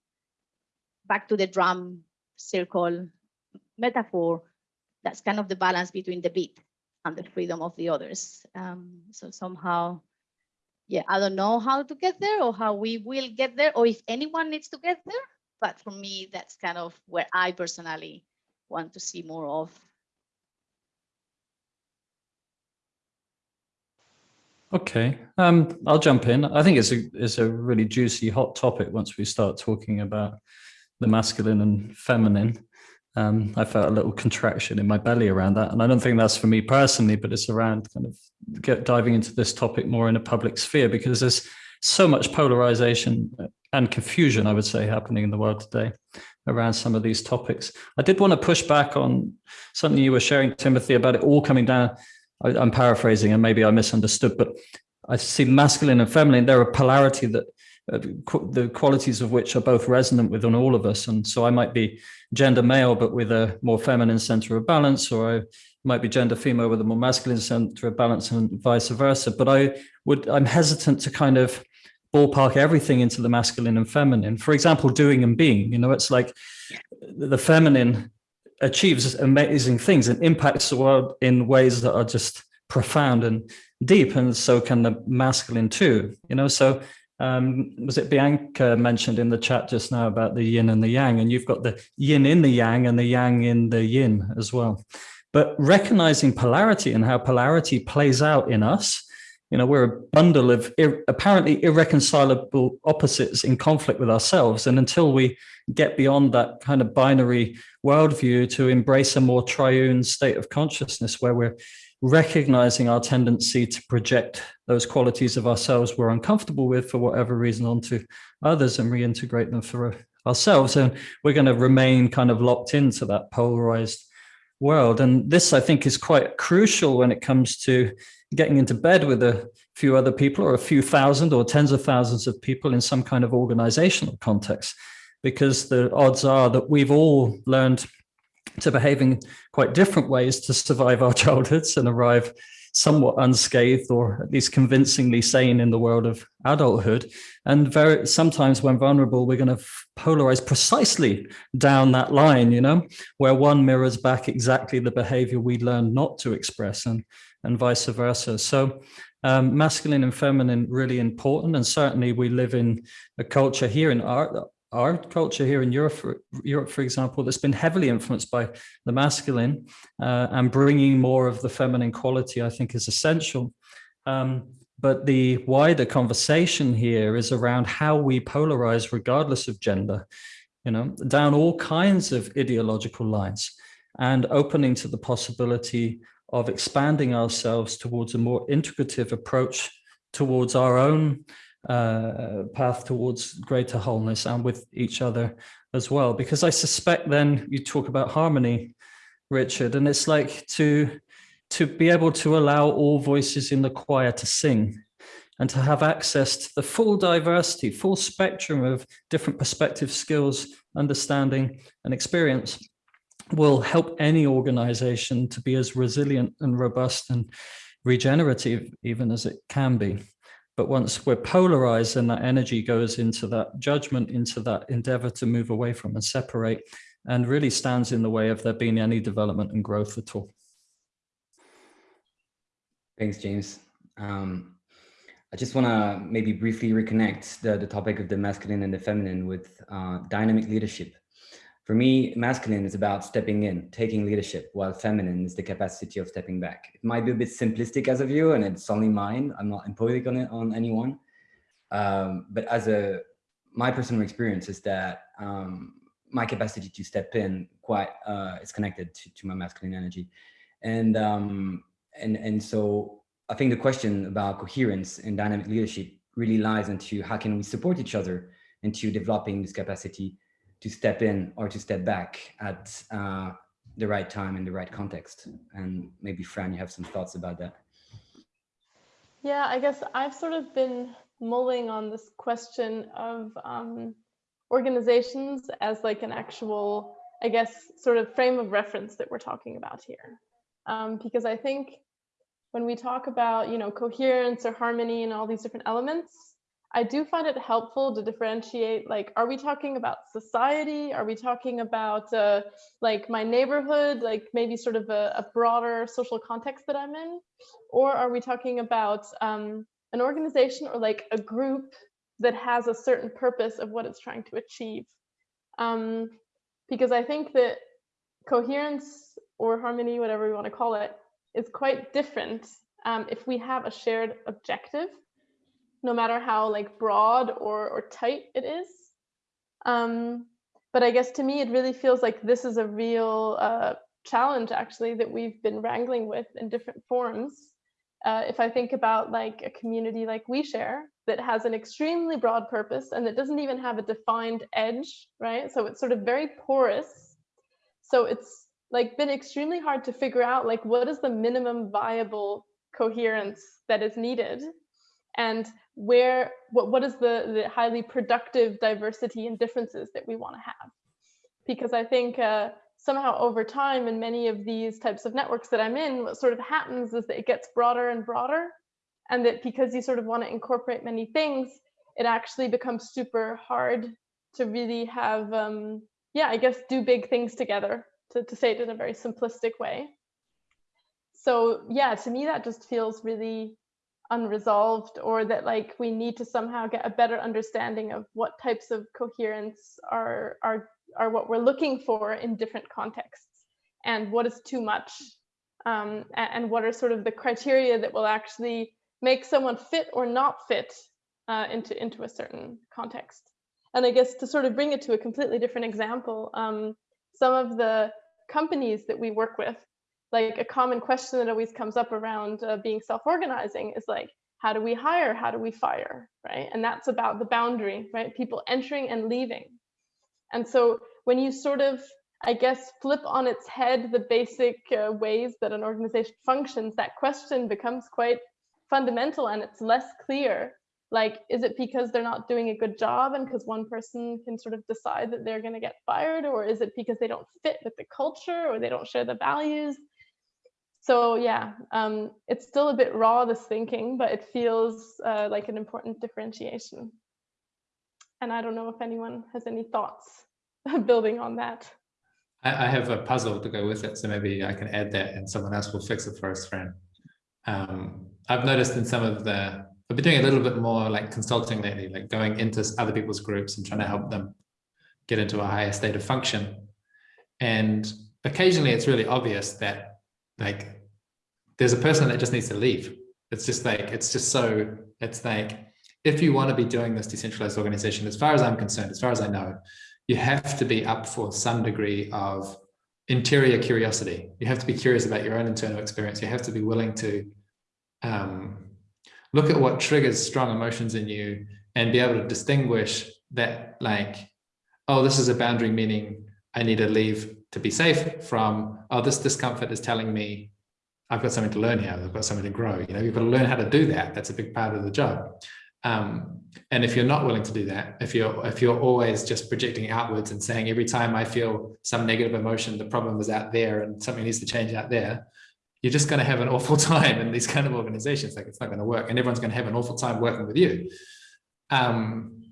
back to the drum circle metaphor, that's kind of the balance between the beat and the freedom of the others. Um, so somehow, yeah, I don't know how to get there or how we will get there or if anyone needs to get there. But for me, that's kind of where I personally want to see more of Okay, um, I'll jump in. I think it's a it's a really juicy, hot topic once we start talking about the masculine and feminine. Um, I felt a little contraction in my belly around that, and I don't think that's for me personally, but it's around kind of get diving into this topic more in a public sphere because there's so much polarization and confusion, I would say, happening in the world today around some of these topics. I did want to push back on something you were sharing, Timothy, about it all coming down I, am paraphrasing and maybe I misunderstood, but I see masculine and feminine, they're a polarity that uh, qu the qualities of which are both resonant within all of us. And so I might be gender male, but with a more feminine center of balance, or I might be gender female with a more masculine center of balance and vice versa. But I would, I'm hesitant to kind of ballpark everything into the masculine and feminine. For example, doing and being, you know, it's like the feminine achieves amazing things and impacts the world in ways that are just profound and deep and so can the masculine too you know? So um, was it Bianca mentioned in the chat just now about the yin and the yang? And you've got the yin in the yang and the yang in the yin as well. But recognizing polarity and how polarity plays out in us you know we're a bundle of ir apparently irreconcilable opposites in conflict with ourselves. And until we get beyond that kind of binary worldview to embrace a more triune state of consciousness where we're recognizing our tendency to project those qualities of ourselves we're uncomfortable with for whatever reason onto others and reintegrate them for uh, ourselves. And we're going to remain kind of locked into that polarized world. And this i think is quite crucial when it comes to getting into bed with a few other people or a few thousand or tens of thousands of people in some kind of organizational context because the odds are that we've all learned to behave in quite different ways to survive our [LAUGHS] childhoods and arrive somewhat unscathed or at least convincingly sane in the world of adulthood. And very sometimes when vulnerable, we're going to polarize precisely down that line, you know, where one mirrors back exactly the behavior we learned not to express and, and vice versa. So um, masculine and feminine really important. And certainly we live in a culture here in art our culture here in Europe, for, Europe, for example, that's been heavily influenced by the masculine uh, and bringing more of the feminine quality, I think is essential. Um, but the wider conversation here is around how we polarize regardless of gender, you know, down all kinds of ideological lines and opening to the possibility of expanding ourselves towards a more integrative approach towards our own uh, path towards greater wholeness and with each other as well. Because I suspect then you talk about harmony, Richard, and it's like to to be able to allow all voices in the choir to sing and to have access to the full diversity, full spectrum of different perspectives, skills, understanding, and experience will help any organization to be as resilient and robust and regenerative even as it can be. But once we're polarized and that energy goes into that judgment, into that endeavor to move away from and separate, and really stands in the way of there being any development and growth at all. Thanks, James. Um, I just want to maybe briefly reconnect the, the topic of the masculine and the feminine with uh, dynamic leadership. For me, masculine is about stepping in, taking leadership, while feminine is the capacity of stepping back. It might be a bit simplistic as a view, and it's only mine. I'm not imposing on it on anyone. Um, but as a my personal experience is that um, my capacity to step in quite uh, is connected to, to my masculine energy, and um, and and so I think the question about coherence and dynamic leadership really lies into how can we support each other into developing this capacity to step in or to step back at uh, the right time in the right context. And maybe Fran, you have some thoughts about that. Yeah, I guess I've sort of been mulling on this question of um, organizations as like an actual, I guess, sort of frame of reference that we're talking about here. Um, because I think when we talk about, you know, coherence or harmony and all these different elements, I do find it helpful to differentiate, like, are we talking about society? Are we talking about uh, like my neighborhood, like maybe sort of a, a, broader social context that I'm in? Or are we talking about um, an organization or like a group that has a certain purpose of what it's trying to achieve? Um, because I think that coherence or harmony, whatever we want to call it, is quite different um, if we have a shared objective, no matter how like broad or, or tight it is. Um, but I guess to me, it really feels like this is a real uh, challenge actually that we've been wrangling with in different forms. Uh, if I think about like a community like OuiShare that has an extremely broad purpose and that doesn't even have a defined edge, right? So it's sort of very porous. So it's like been extremely hard to figure out like what is the minimum viable coherence that is needed and where what, what is the, the highly productive diversity and differences that we want to have because i think uh, somehow over time in many of these types of networks that i'm in what sort of happens is that it gets broader and broader and that because you sort of want to incorporate many things it actually becomes super hard to really have um, yeah i guess do big things together to, to say it in a very simplistic way. So yeah, to me, that just feels really unresolved or that like we need to somehow get a better understanding of what types of coherence are, are, are what we're looking for in different contexts and what is too much um, and, what are sort of the criteria that will actually make someone fit or not fit uh, into, into a certain context. And I guess to sort of bring it to a completely different example, um, some of the companies that we work with, like a common question that always comes up around uh, being self-organizing is like, how do we hire? How do we fire? Right. And that's about the boundary, right? People entering and leaving. And so when you sort of, I guess, flip on its head the basic uh, ways that an organization functions, that question becomes quite fundamental and it's less clear like is it because they're not doing a good job and because one person can sort of decide that they're going to get fired or is it because they don't fit with the culture or they don't share the values so yeah um, it's still a bit raw this thinking but it feels uh, like an important differentiation. And i don't know if anyone has any thoughts [LAUGHS] building on that. I, I, have a puzzle to go with it so maybe i can add that and someone else will fix it for us Fran. Um, i've noticed in some of the I've been doing a little bit more like consulting lately, like going into other people's groups and trying to help them get into a higher state of function. And occasionally it's really obvious that like there's a person that just needs to leave. It's just like, it's just so, it's like, if you want to be doing this decentralized organization, as far as I'm concerned, as far as I know, you have to be up for some degree of interior curiosity. You have to be curious about your own internal experience. You have to be willing to um, look at what triggers strong emotions in you and be able to distinguish that like, oh, this is a boundary meaning I need to leave to be safe from, oh, this discomfort is telling me I've got something to learn here. I've got something to grow. You know, you've got to learn how to do that. That's a big part of the job. Um, and if you're not willing to do that, if you're if you're always just projecting outwards and saying every time I feel some negative emotion, the problem is out there and something needs to change out there, you're just going to have an [LAUGHS] awful time in these kind of organizations. Like it's not going to work and everyone's going to have an awful time working with you. Um,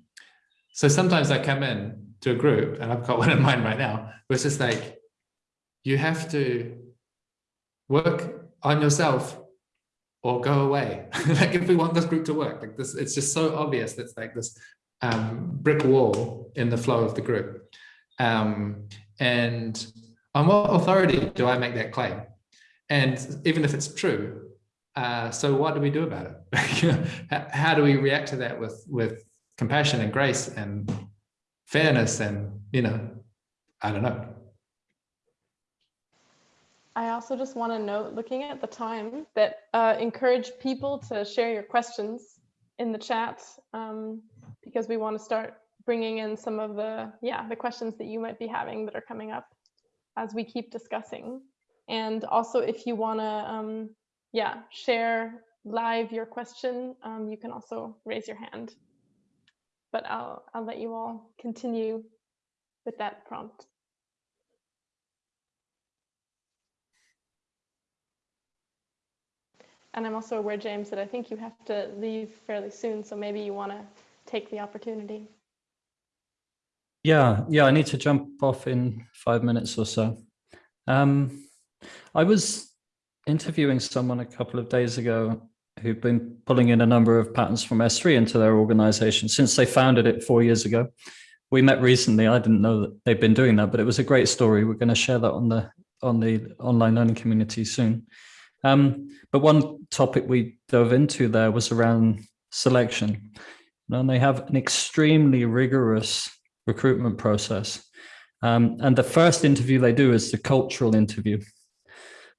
so sometimes I come in to a group and I've got [LAUGHS] one in mind right now, where it's just like, you have to work on yourself or go away. [LAUGHS] like if we want this group to work, like this, it's just so obvious. That's like this um, brick wall in the flow of the group. Um, and on what authority do I make that claim? And even if it's true, uh, so what do we do about it? [LAUGHS] how, do we react to that with with compassion and grace and fairness and, you know, I don't know. I also just want to note, looking at the time, that uh, encourage people to share your questions in the chat um, because we want to start bringing in some of the, yeah, the questions that you might be having that are coming up as we keep discussing. And also, if you want to, um, yeah, share live your question, um, you can also raise your hand. But I'll I'll let you all continue with that prompt. And I'm also aware, James, that I think you have to leave fairly soon, so maybe you want to take the opportunity. Yeah, yeah, I need to jump off in five minutes or so. Um, I was interviewing someone a couple of days ago who've been pulling in a number of patterns from S3 into their organization since they founded it four years ago. We met recently. I didn't know that they've been doing that, but it was a great story. We're going to share that on the on the online learning community soon. Um, but one topic we dove into there was around selection. And they have an extremely rigorous recruitment process. Um, and the first interview they do is the cultural interview.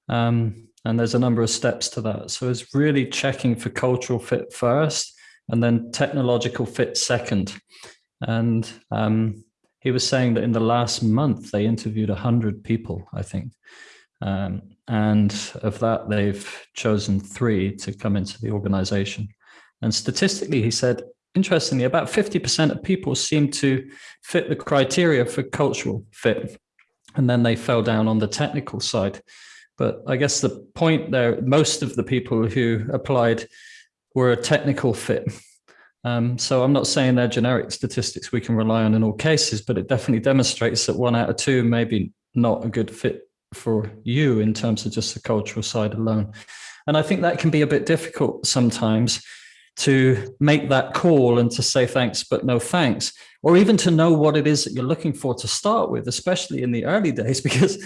Um, and there's a number of steps to that. So it's really checking for cultural fit first and then technological fit second. And um, he was saying that in the last month, they interviewed 100 people, I think. Um, and of that, they've chosen three to come into the organization. And statistically, he said, interestingly, about 50% of people seem to fit the criteria for cultural fit. And then they fell down on the technical side. But I guess the point there, most of the people who applied were a technical fit. Um, so I'm not saying they're generic statistics we can rely on in all cases, but it definitely demonstrates that one out of two maybe not a good fit for you in terms of just the cultural side alone. And I think that can be a bit difficult sometimes to make that call and to say thanks, but no thanks, or even to know what it is that you're looking for to start with, especially in the early days, [LAUGHS] because,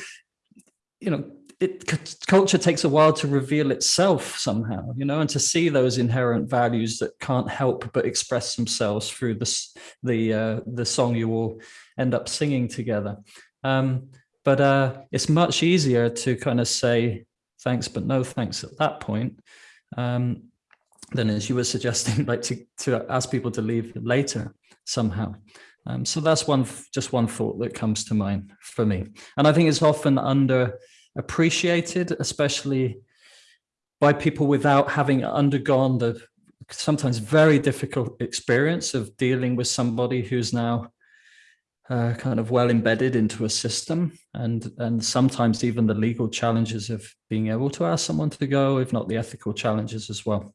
you know, it culture takes a while to reveal itself somehow, you know, and to see those inherent values that can't help but express themselves through this, the uh, the song you all end up singing together. Um, but uh, it's much easier to kind of say thanks, but no thanks at that point. Um, than as you were suggesting, [LAUGHS] like to, to ask people to leave later somehow. Um, so that's one, just one thought that comes to mind for me. And I think it's often under appreciated, especially by people without having undergone the sometimes very difficult experience of dealing with somebody who's now uh, kind of well embedded into a system. And and sometimes even the legal challenges of being able to ask someone to go if not the ethical challenges as well.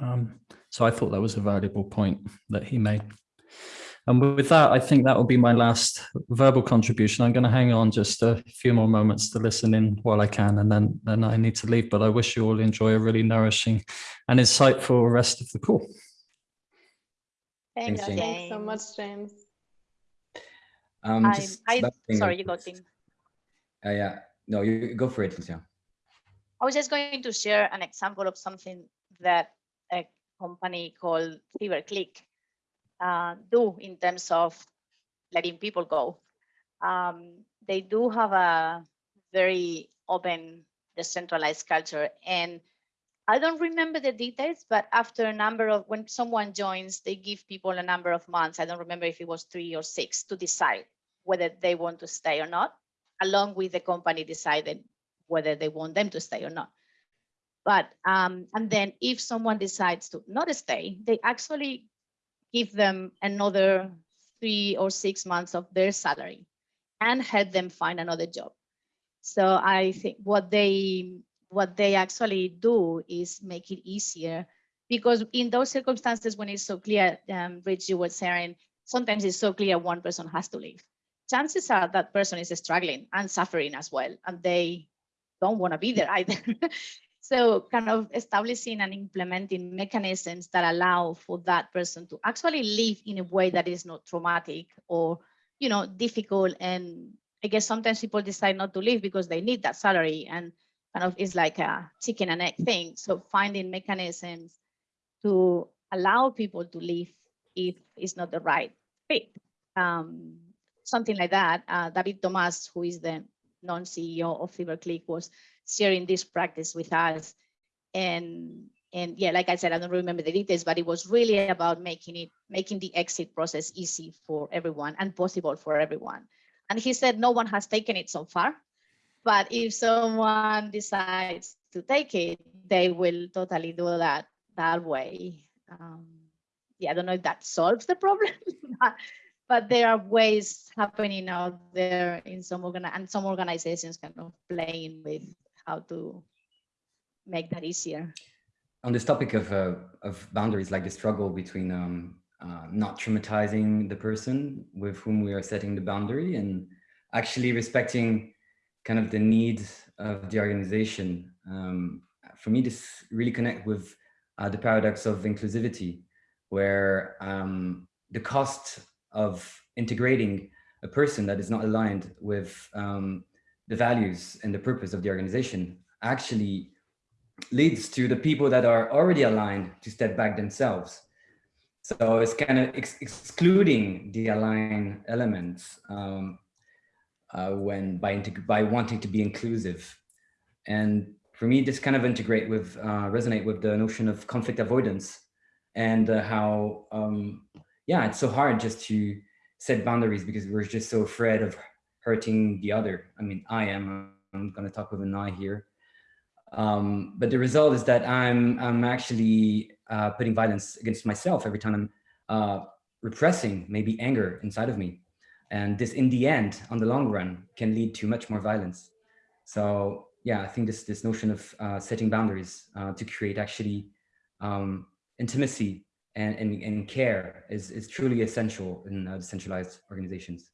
Um, so i thought that was a valuable point that he made. And with that i think that will be my last verbal contribution. I'm going to hang on just a few more moments to listen in while i can and then then i need to leave but i wish you all enjoy a really nourishing and insightful rest of the call. Thanks, Thanks, James. Thanks so much, James. Um, I, just I, sorry, you go, Tim. Uh, yeah, no, you go for it, Lucia. I was just going to share an example of something that a company called CyberClick uh, do in terms of letting people go. Um, they do have a very open, decentralized culture. And I don't remember the details, but after a number of, when someone joins, they give people a number of months. I don't remember if it was three or six to decide whether they want to stay or not, along with the company deciding whether they want them to stay or not. But, um, and then if someone decides to not stay, they actually give them another three or six months of their salary and help them find another job. So I think what they what they actually do is make it easier because in those circumstances when it's so clear, um, Rich, you were saying, sometimes it's so clear one person has to leave. Chances are that person is struggling and suffering as well, and they don't want to be there either. [LAUGHS] so kind of establishing and implementing mechanisms that allow for that person to actually live in a way that is not traumatic or you know difficult and i guess sometimes people decide not to leave because they need that salary and kind of is like a chicken and egg thing so finding mechanisms to allow people to live if it's not the right fit. Um, something like that. Uh, David Tomás, who is the non-CEO of CyberClick, was sharing this practice with us. And and yeah, like I said, I don't remember the details, but it was really about making it making the exit process easy for everyone and possible for everyone. And he said no one has taken it so far, but if someone decides to take it, they will totally do that that way. Um, yeah, I don't know if that solves the problem, [LAUGHS] but there are ways happening out there in some organ and some organizations kind of playing with how to make that easier. On this topic of, uh, of boundaries, like the struggle between um, uh, not traumatizing the person with whom we are setting the boundary and actually respecting kind of the needs of the organization. Um, for me, this really connect with uh, the paradox of inclusivity, where um, the cost of integrating a person that is not aligned with um, the values and the purpose of the organization actually leads to the people that are already aligned to step back themselves. So it's kind of ex excluding the aligned elements um, uh, when by by wanting to be inclusive. And for me, this kind of integrate with uh, resonate with the notion of conflict avoidance and uh, how um, yeah, it's so hard just to set boundaries because we're just so afraid of hurting the other. I mean, I am. I'm going to talk with an I here. Um, but the result is that I'm I'm actually uh, putting violence against myself every time I'm uh, repressing maybe anger inside of me. And this in the end, on the long run, can lead to much more violence. So yeah, I think this, this notion of uh, setting boundaries uh, to create actually um, intimacy and, and, and, care is, is truly essential in uh, decentralized organizations.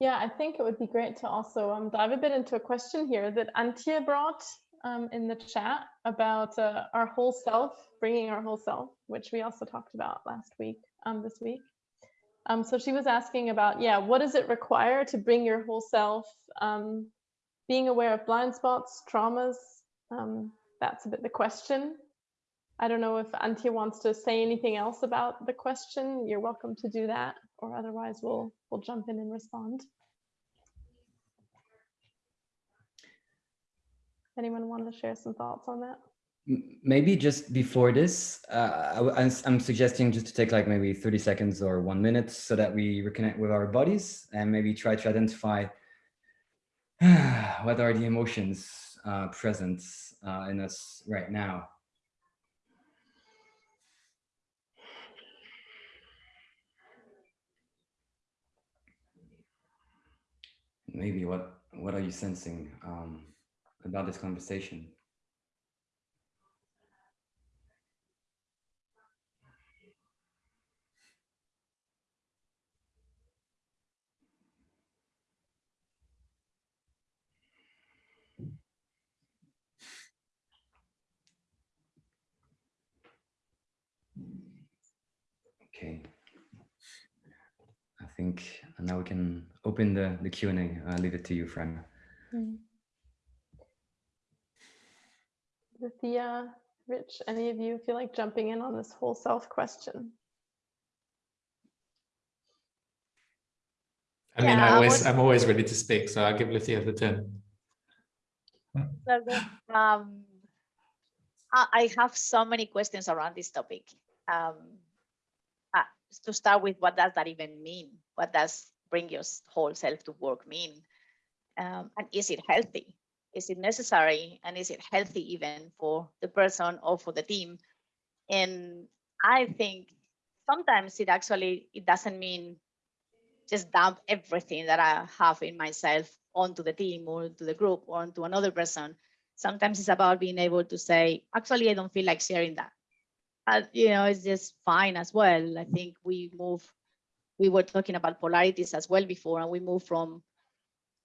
Yeah, I think it would be great to also um, dive a bit into a question here that Antia brought um, in the chat about uh, our whole self, bringing our whole self, which we also talked about last week, um, this week. Um, so she was asking about, yeah, what does it require to bring your whole self, um, being aware of blind spots, traumas? Um, that's a bit the question. I don't know if Antje wants to say anything else about the question. You're welcome to do that, or otherwise we'll we'll jump in and respond. Anyone want to share some thoughts on that? Maybe just before this, uh, I, am suggesting just to take like maybe 30 seconds or one minute so that we reconnect with our bodies and maybe try to identify [SIGHS] what are the emotions uh, present uh, in us right now. Maybe what, what are you sensing? Um, about this conversation. Okay. I think now we can open the, the Q&A. I'll leave it to you, Fran. Mm. Thea, Rich, any of you feel like jumping in on this whole self question? I mean, yeah, I always, I am always ready to speak, so I'll give Lucia the turn. Um, I have so many questions around this topic. Um, uh, to start with, what does that even mean? What does bring your whole self to work mean? Um, and is it healthy? is it necessary? And is it healthy even for the person or for the team? And i think sometimes it actually it doesn't mean just dump everything that i have in myself onto the team or to the group or onto another person. Sometimes it's about being able to say actually i don't feel like sharing that. Uh, you know it's just fine as well. I think we move we were talking about polarities as well before and we move from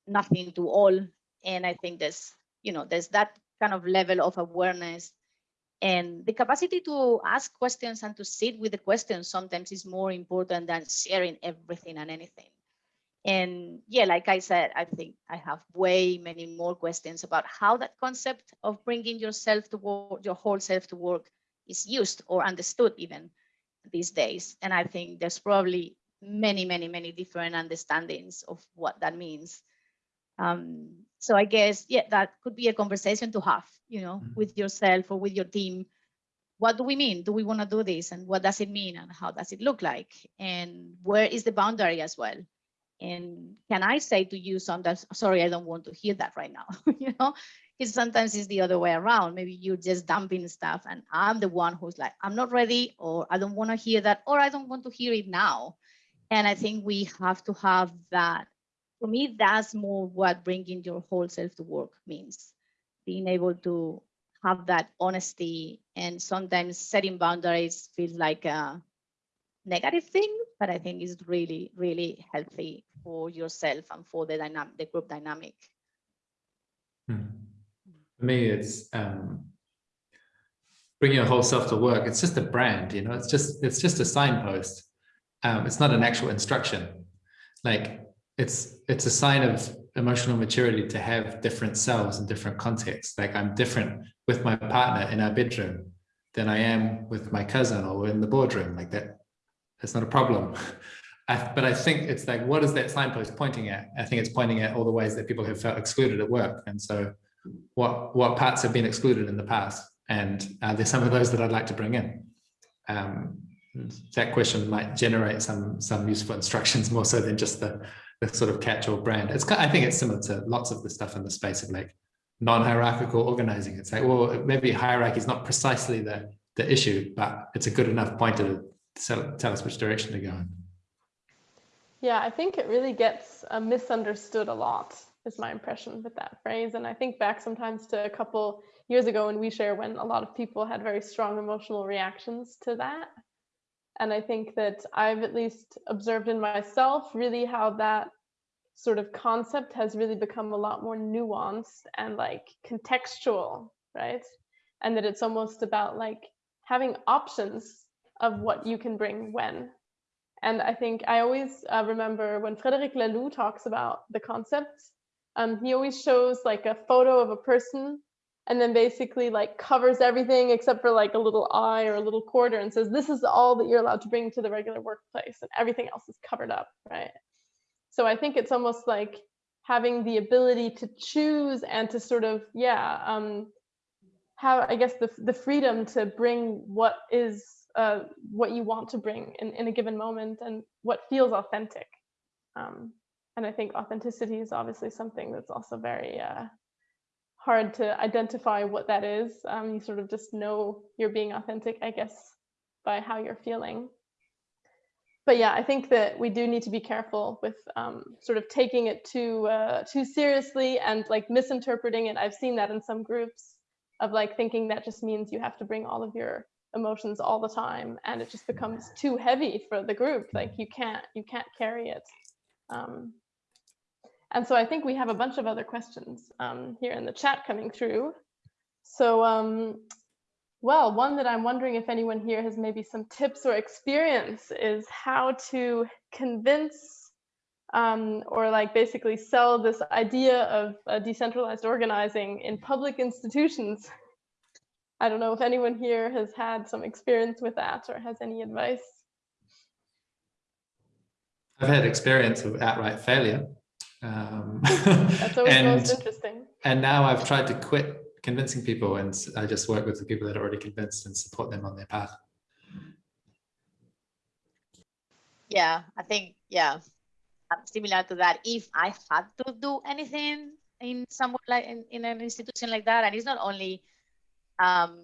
nothing to all and I think there's, you know, there's that kind of level of awareness and the capacity to ask questions and to sit with the questions sometimes is more important than sharing everything and anything. And yeah, like I said, I think I have way many more questions about how that concept of bringing yourself to work, your whole self to work is used or understood even. these days. And I think there's probably many, many, many different understandings of what that means. Um, so I guess, yeah, that could be a conversation to have, you know, Mhm. with yourself or with your team. What do we mean? Do we want to do this? And what does it mean? And how does it look like? And where is the boundary as well? And can I say to you sometimes, sorry, I don't want to hear that right now, [LAUGHS] you know? Because sometimes it's the other way around. Maybe you're just dumping stuff and I'm the one who's like, I'm not ready, or I don't want to hear that, or I don't want to hear it now. And I think we have to have that. For me, that's more what bringing your whole self to work means. Being able to have that honesty and sometimes setting boundaries feels like a negative thing, but I think it's really, really healthy for yourself and for the dynamic, the group dynamic. Hmm. For me, it's um, bringing your whole self to work. It's just a brand, you know. It's just it's just a signpost. Um, it's not an actual instruction. Like it's it's a sign of emotional maturity to have different selves in different contexts. Like I'm different with my partner in our bedroom than I am with my cousin or in the boardroom. Like that, it's not a problem. [LAUGHS] I, but I think it's like, what is that signpost pointing at? I think it's pointing at all the ways that people have felt excluded at work. And so what, what parts have been excluded in the past? And uh, there's some of those that I'd like to bring in. Um, that question might generate some, some useful instructions [LAUGHS] more so than just the, the sort of catch-all brand. It's, I think it's similar to lots of the stuff in the space of like non-hierarchical organizing. It's like, well, maybe hierarchy is not precisely the, the issue, but it's a good enough pointer to tell, tell us which direction to go in. Yeah, I think it really gets uh, misunderstood a lot, is my impression with that phrase. And I think back sometimes to a couple years ago in OuiShare when a lot of people had very strong emotional reactions to that. And I think that I've at least observed in myself really how that sort of concept has really become a lot more nuanced and like contextual, right? And that it's almost about like having options of what you can bring when. And I think I always uh, remember when Frederic Laloux talks about the concept, um, he always shows like a photo of a person and then basically like covers everything except for like a little eye or a little quarter and says, this is all that you're allowed to bring to the regular workplace and everything else is covered up, right? So I think it's almost like having the ability to choose and to sort of, yeah, um, have, I guess, the, the freedom to bring what is uh, what you want to bring in, in a given moment and what feels authentic. Um, and I think authenticity is obviously something that's also very uh, hard to identify what that is. Um, you sort of just know you're being authentic, I guess, by how you're feeling. But yeah, I think that we do need to be careful with um, sort of taking it too uh, too seriously and like misinterpreting it. I've seen that in some groups of like thinking that just means you have to bring all of your emotions all the time and it just becomes too heavy for the group like you can't you can't carry it um, and so i think we have a bunch of other questions um, here in the chat coming through so um, well one that i'm wondering if anyone here has maybe some tips or experience is how to convince um, or like basically sell this idea of uh, decentralized organizing in public institutions I don't know if anyone here has had some experience with that or has any advice. I've had experience of outright failure. Um, That's always and, most interesting. And now I've tried to quit convincing people and I just work with the people that are already convinced and support them on their path. Yeah, I think, yeah, similar to that. If I had to do anything in some like in, in an institution like that, and it's not only um,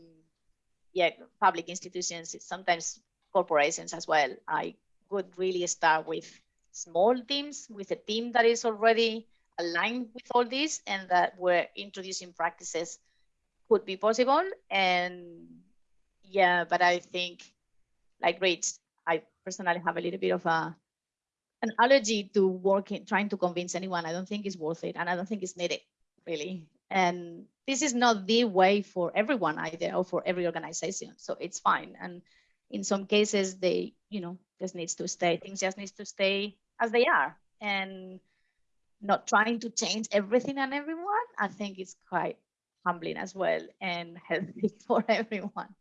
yeah, public institutions, sometimes corporations as well. I would really start with small teams, with a team that is already aligned with all this and that we're introducing practices could be possible. And yeah, but I think like Rich, I personally have a little bit of a an allergy to working, trying to convince anyone. I don't think it's worth it. And I don't think it's needed really. And this is not the way for everyone either or for every organization. So it's fine. And in some cases, they, you know, just needs to stay, things just needs to stay as they are. And not trying to change everything and everyone, I think it's quite humbling as well and [LAUGHS] healthy for everyone.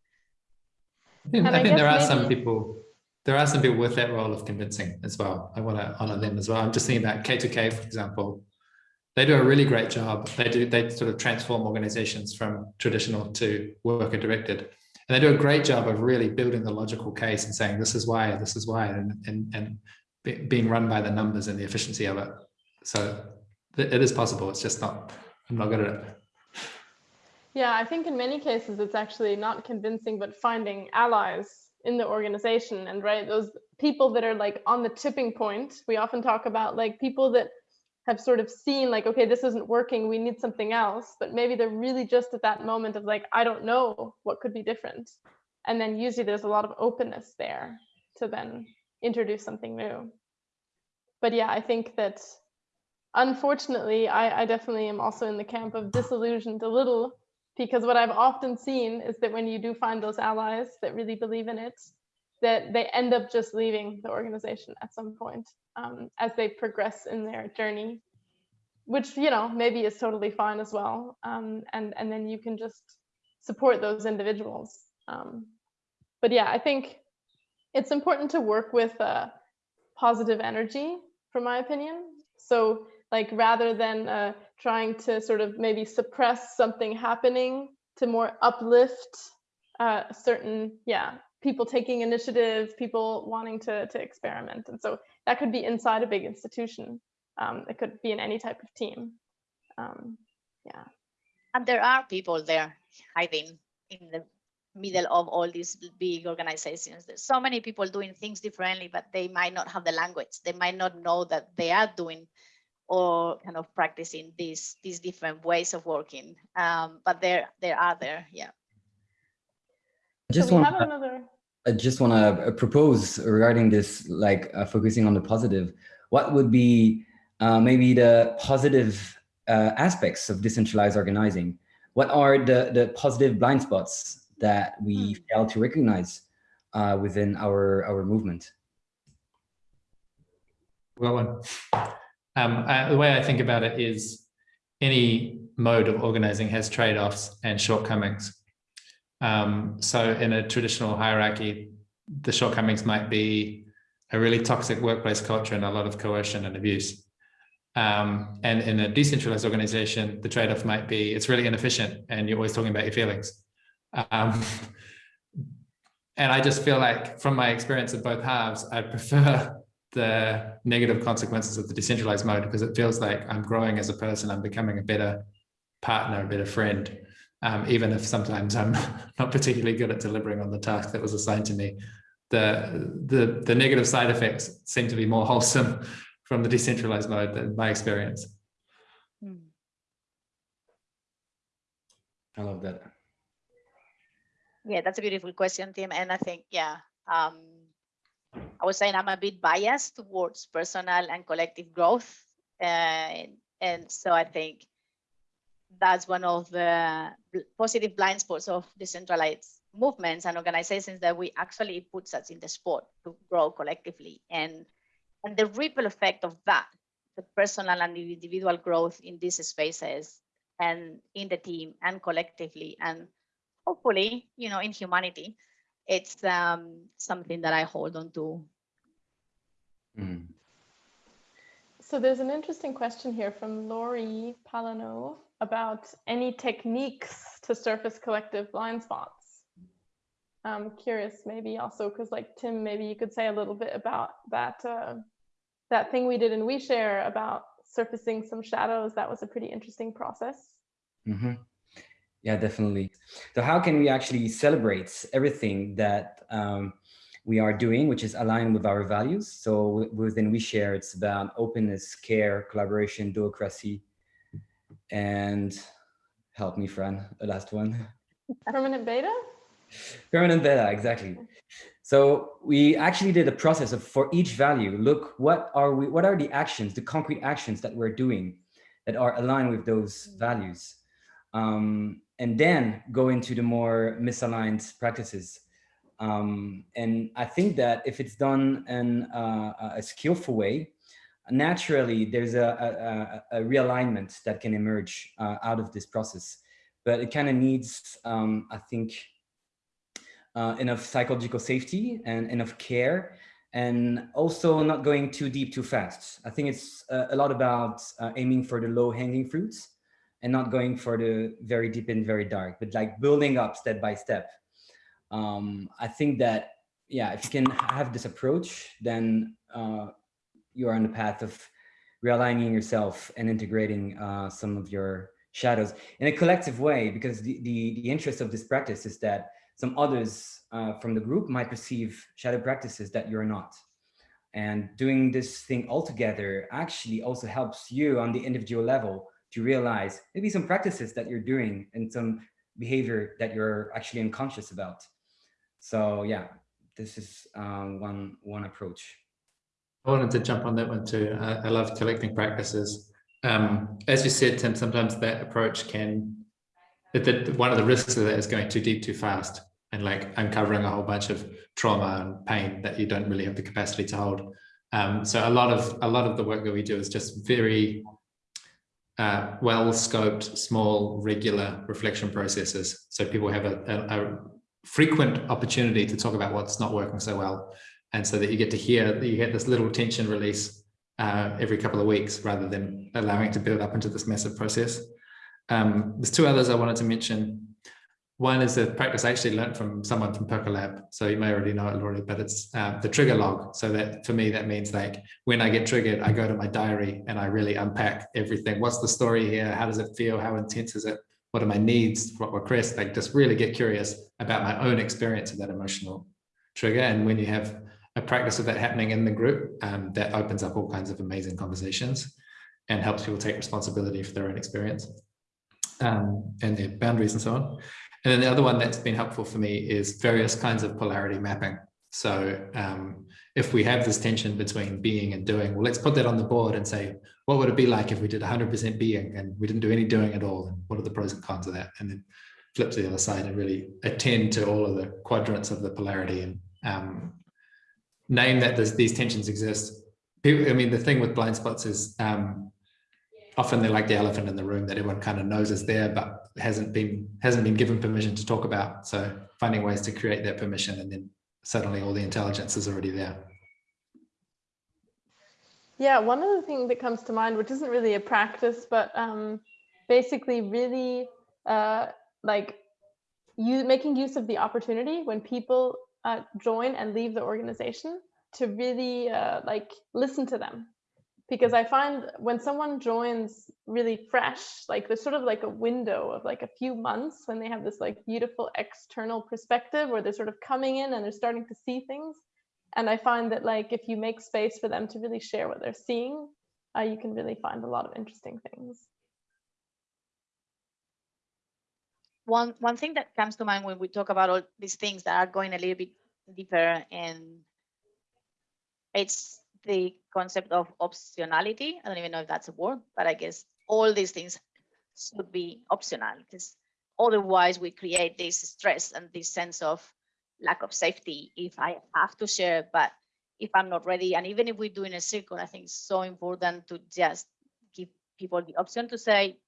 I think, And I I think there are guess some people there are some people with that role of convincing as well. I want to honor them as well. I'm just thinking about K2K, for example. They do a really great job. They do they sort of transform organizations from traditional to worker directed. And they do a great job of really building the logical case and saying, this is why, this is why, and, and, and be, being run by the numbers and the efficiency of it. So it is possible. It's just not, I'm not good at it. Yeah, I think in many cases it's actually not convincing, but finding allies in the organization and right those people that are like on the tipping point we often talk about like people that have sort of seen like okay this isn't working we need something else but maybe they're really just at that moment of like i don't know what could be different. And then usually there's a lot of openness there to then introduce something new. But yeah i think that unfortunately i, I definitely am also in the camp of disillusioned a little because what I've often seen is that when you do find those allies that really believe in it, that they end up just leaving the organization at some point um, as they progress in their journey, which you know maybe is totally fine as well. Um, and and then you can just support those individuals. Um, but yeah, I think it's important to work with uh, positive energy, from my opinion. So like rather than uh, trying to sort of maybe suppress something happening to more uplift uh, certain yeah people taking initiative people wanting to to experiment. And so that could be inside a big institution. Um, it could be in any type of team. Um, yeah. And there are people there hiding in the middle of all these big organizations. There's so many people doing things differently but they might not have the language. They might not know that they are doing or kind of practicing these these different ways of working. Um, but there there are there, yeah. I just so want another. I just want to propose regarding this, like uh, focusing on the positive. What would be uh, maybe the positive uh, aspects of decentralized organizing? What are the the positive blind spots that we Hmm. fail to recognize uh, within our our movement? Well, one. Um, I, the way I think about it is any mode of organizing has trade-offs and shortcomings. Um, so in a traditional hierarchy, the shortcomings might be a really toxic workplace culture and a lot of coercion and abuse. Um, and in a decentralized organization, the trade-off might be it's really inefficient and you're always talking about your feelings. Um, [LAUGHS] and I just feel like from my experience of both halves, I prefer the negative consequences of the decentralized mode because it feels like I'm growing as a person, I'm becoming a better partner, a better friend, um, even if sometimes I'm [LAUGHS] not particularly good at delivering on the task that was assigned to me. The, the, the negative side effects seem to be more [LAUGHS] wholesome from the decentralized mode than my experience. Hmm. I love that. Yeah, that's a beautiful question, Tim. And I think, yeah, um, I was saying I'm a bit biased towards personal and collective growth. And, and so I think that's one of the positive blind spots of decentralized movements and organizations that we actually puts us in the spot to grow collectively. And, and the ripple effect of that, the personal and individual growth in these spaces and in the team and collectively and hopefully, you know, in humanity, it's um, something that I hold on to. Mm. So there's an interesting question here from Lori Palano about any techniques to surface collective blind spots. I'm curious, maybe also because like Tim, maybe you could say a little bit about that uh, that thing we did in OuiShare about surfacing some shadows. That was a pretty interesting process. hmm Yeah, definitely. So how can we actually celebrate everything that um, we are doing, which is aligned with our values? So within OuiShare, it's about openness, care, collaboration, democracy, and help me, Fran, the last one. [LAUGHS] Permanent beta? Permanent beta, exactly. So we actually did a process of for each value, look, what are we, what are the actions, the concrete actions that we're doing that are aligned with those values? Um, and then go into the more misaligned practices. Um, and I think that if it's done in uh, a skillful way, naturally there's a, a, a realignment that can emerge uh, out of this process. But it kind of needs, um, I think, uh, enough psychological safety and enough care and also not going too deep too fast. I think it's uh, a lot about uh, aiming for the low hanging fruits and not going for the very deep and very dark, but like building up step by step. Um, I think that, yeah, if you can have this approach, then uh, you are on the path of realigning yourself and integrating uh, some of your shadows in a collective way, because the, the, the interest of this practice is that some others uh, from the group might perceive shadow practices that you're not. And doing this thing all together actually also helps you on the individual level to realize maybe some practices that you're doing and some behavior that you're actually unconscious about. So yeah, this is um, one, one approach. I wanted to jump on that one too. I, I love collecting practices. Um, as you said, Tim, sometimes that approach can, that one of the risks of that is going too deep too fast and like uncovering a whole bunch of trauma and pain that you don't really have the capacity to hold. Um, so a lot of a lot of the work that we do is just very uh, well scoped, small, regular reflection processes. So people have a, a, a, frequent opportunity to talk about what's not working so well. And so that you get to hear that you get this little tension release uh, every couple of weeks rather than allowing it to build up into this massive process. Um, there's two others I wanted to mention. One is a practice I actually learned from someone from Percolab. So you may already know it already, but it's uh, the trigger log. So that for me, that means like when I get triggered, I go to my diary and I really unpack everything. What's the story here? How does it feel? How intense is it? What are my needs? What requests? Like just really get curious about my own experience of that emotional trigger. And when you have a practice of that happening in the group, um, that opens up all kinds of amazing conversations and helps people take responsibility for their own experience um, and their boundaries and so on. And then the other one that's been helpful for me is various kinds of polarity mapping. So um, if we have this tension between being and doing, well, let's put that on the board and say, what would it be like if we did 100% being and we didn't do any doing at all? And what are the pros and cons of that? And then flip to the other side and really attend to all of the quadrants of the polarity and um, name that these tensions exist. People, I mean, the thing with blind spots is um, often they're like the elephant in the room that everyone kind of knows is there, but hasn't been hasn't been given permission to talk about. So finding ways to create that permission and then suddenly all the intelligence is already there. Yeah, one other thing that comes to mind, which isn't really a practice, but um, basically really uh, like you making use of the opportunity when people uh, join and leave the organization to really uh, like listen to them because I find when someone joins really fresh, like there's sort of like a window of like a few months when they have this like beautiful external perspective where they're sort of coming in and they're starting to see things. And I find that like if you make space for them to really share what they're seeing, uh, you can really find a lot of interesting things. One one thing that comes to mind when we talk about all these things that are going a little bit deeper and it's the concept of optionality. I don't even know if that's a word, but I guess all these things should be optional because otherwise we create this stress and this sense of lack of safety if I have to share, but if I'm not ready, and even if we do in a circle, I think it's so important to just give people the option to say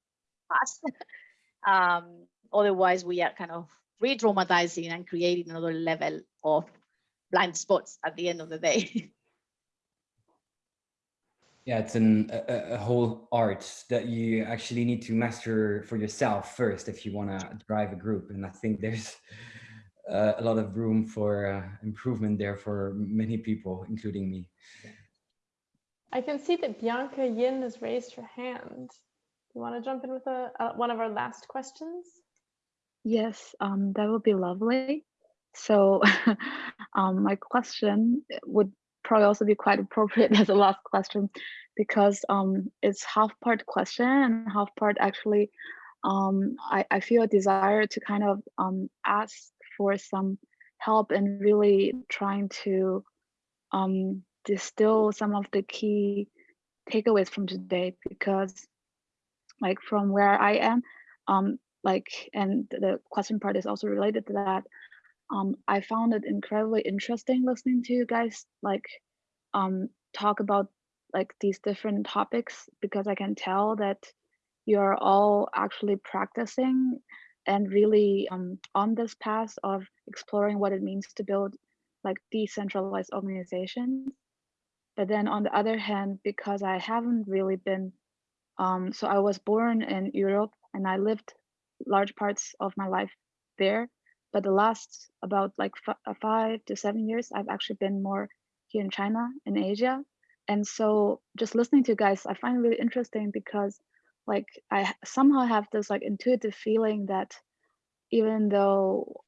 pass. [LAUGHS] um, otherwise, we are kind of re-traumatizing and creating another level of blind spots at the end of the day. [LAUGHS] yeah, it's an, a, a, whole art that you actually need to master for yourself first if you want to drive a group. And I think there's uh, a lot of room for uh, improvement there for many people, including me. I can see that Bianca Yin has raised her hand. You want to jump in with a, uh, one of our last questions? Yes, um, that would be lovely. So [LAUGHS] um, my question would probably also be quite appropriate [LAUGHS] as a last question because um, it's half part question and half part actually um, I, I feel a desire to kind of um, ask for some help and really trying to um, distill some of the key takeaways from today because like from where I am, um, like, and the question part is also related to that um, I found it incredibly interesting listening to you guys like um, talk about like these different topics because I can tell that you're all actually practicing and really um, on this path of exploring what it means to build like decentralized organizations. But then on the other hand, because I haven't really been, um, so I was born in Europe and I lived large parts of my life there. But the last about like uh, five to seven years, I've actually been more here in China, in Asia. And so just listening to you guys, I find it really interesting because like I somehow have this like intuitive feeling that even though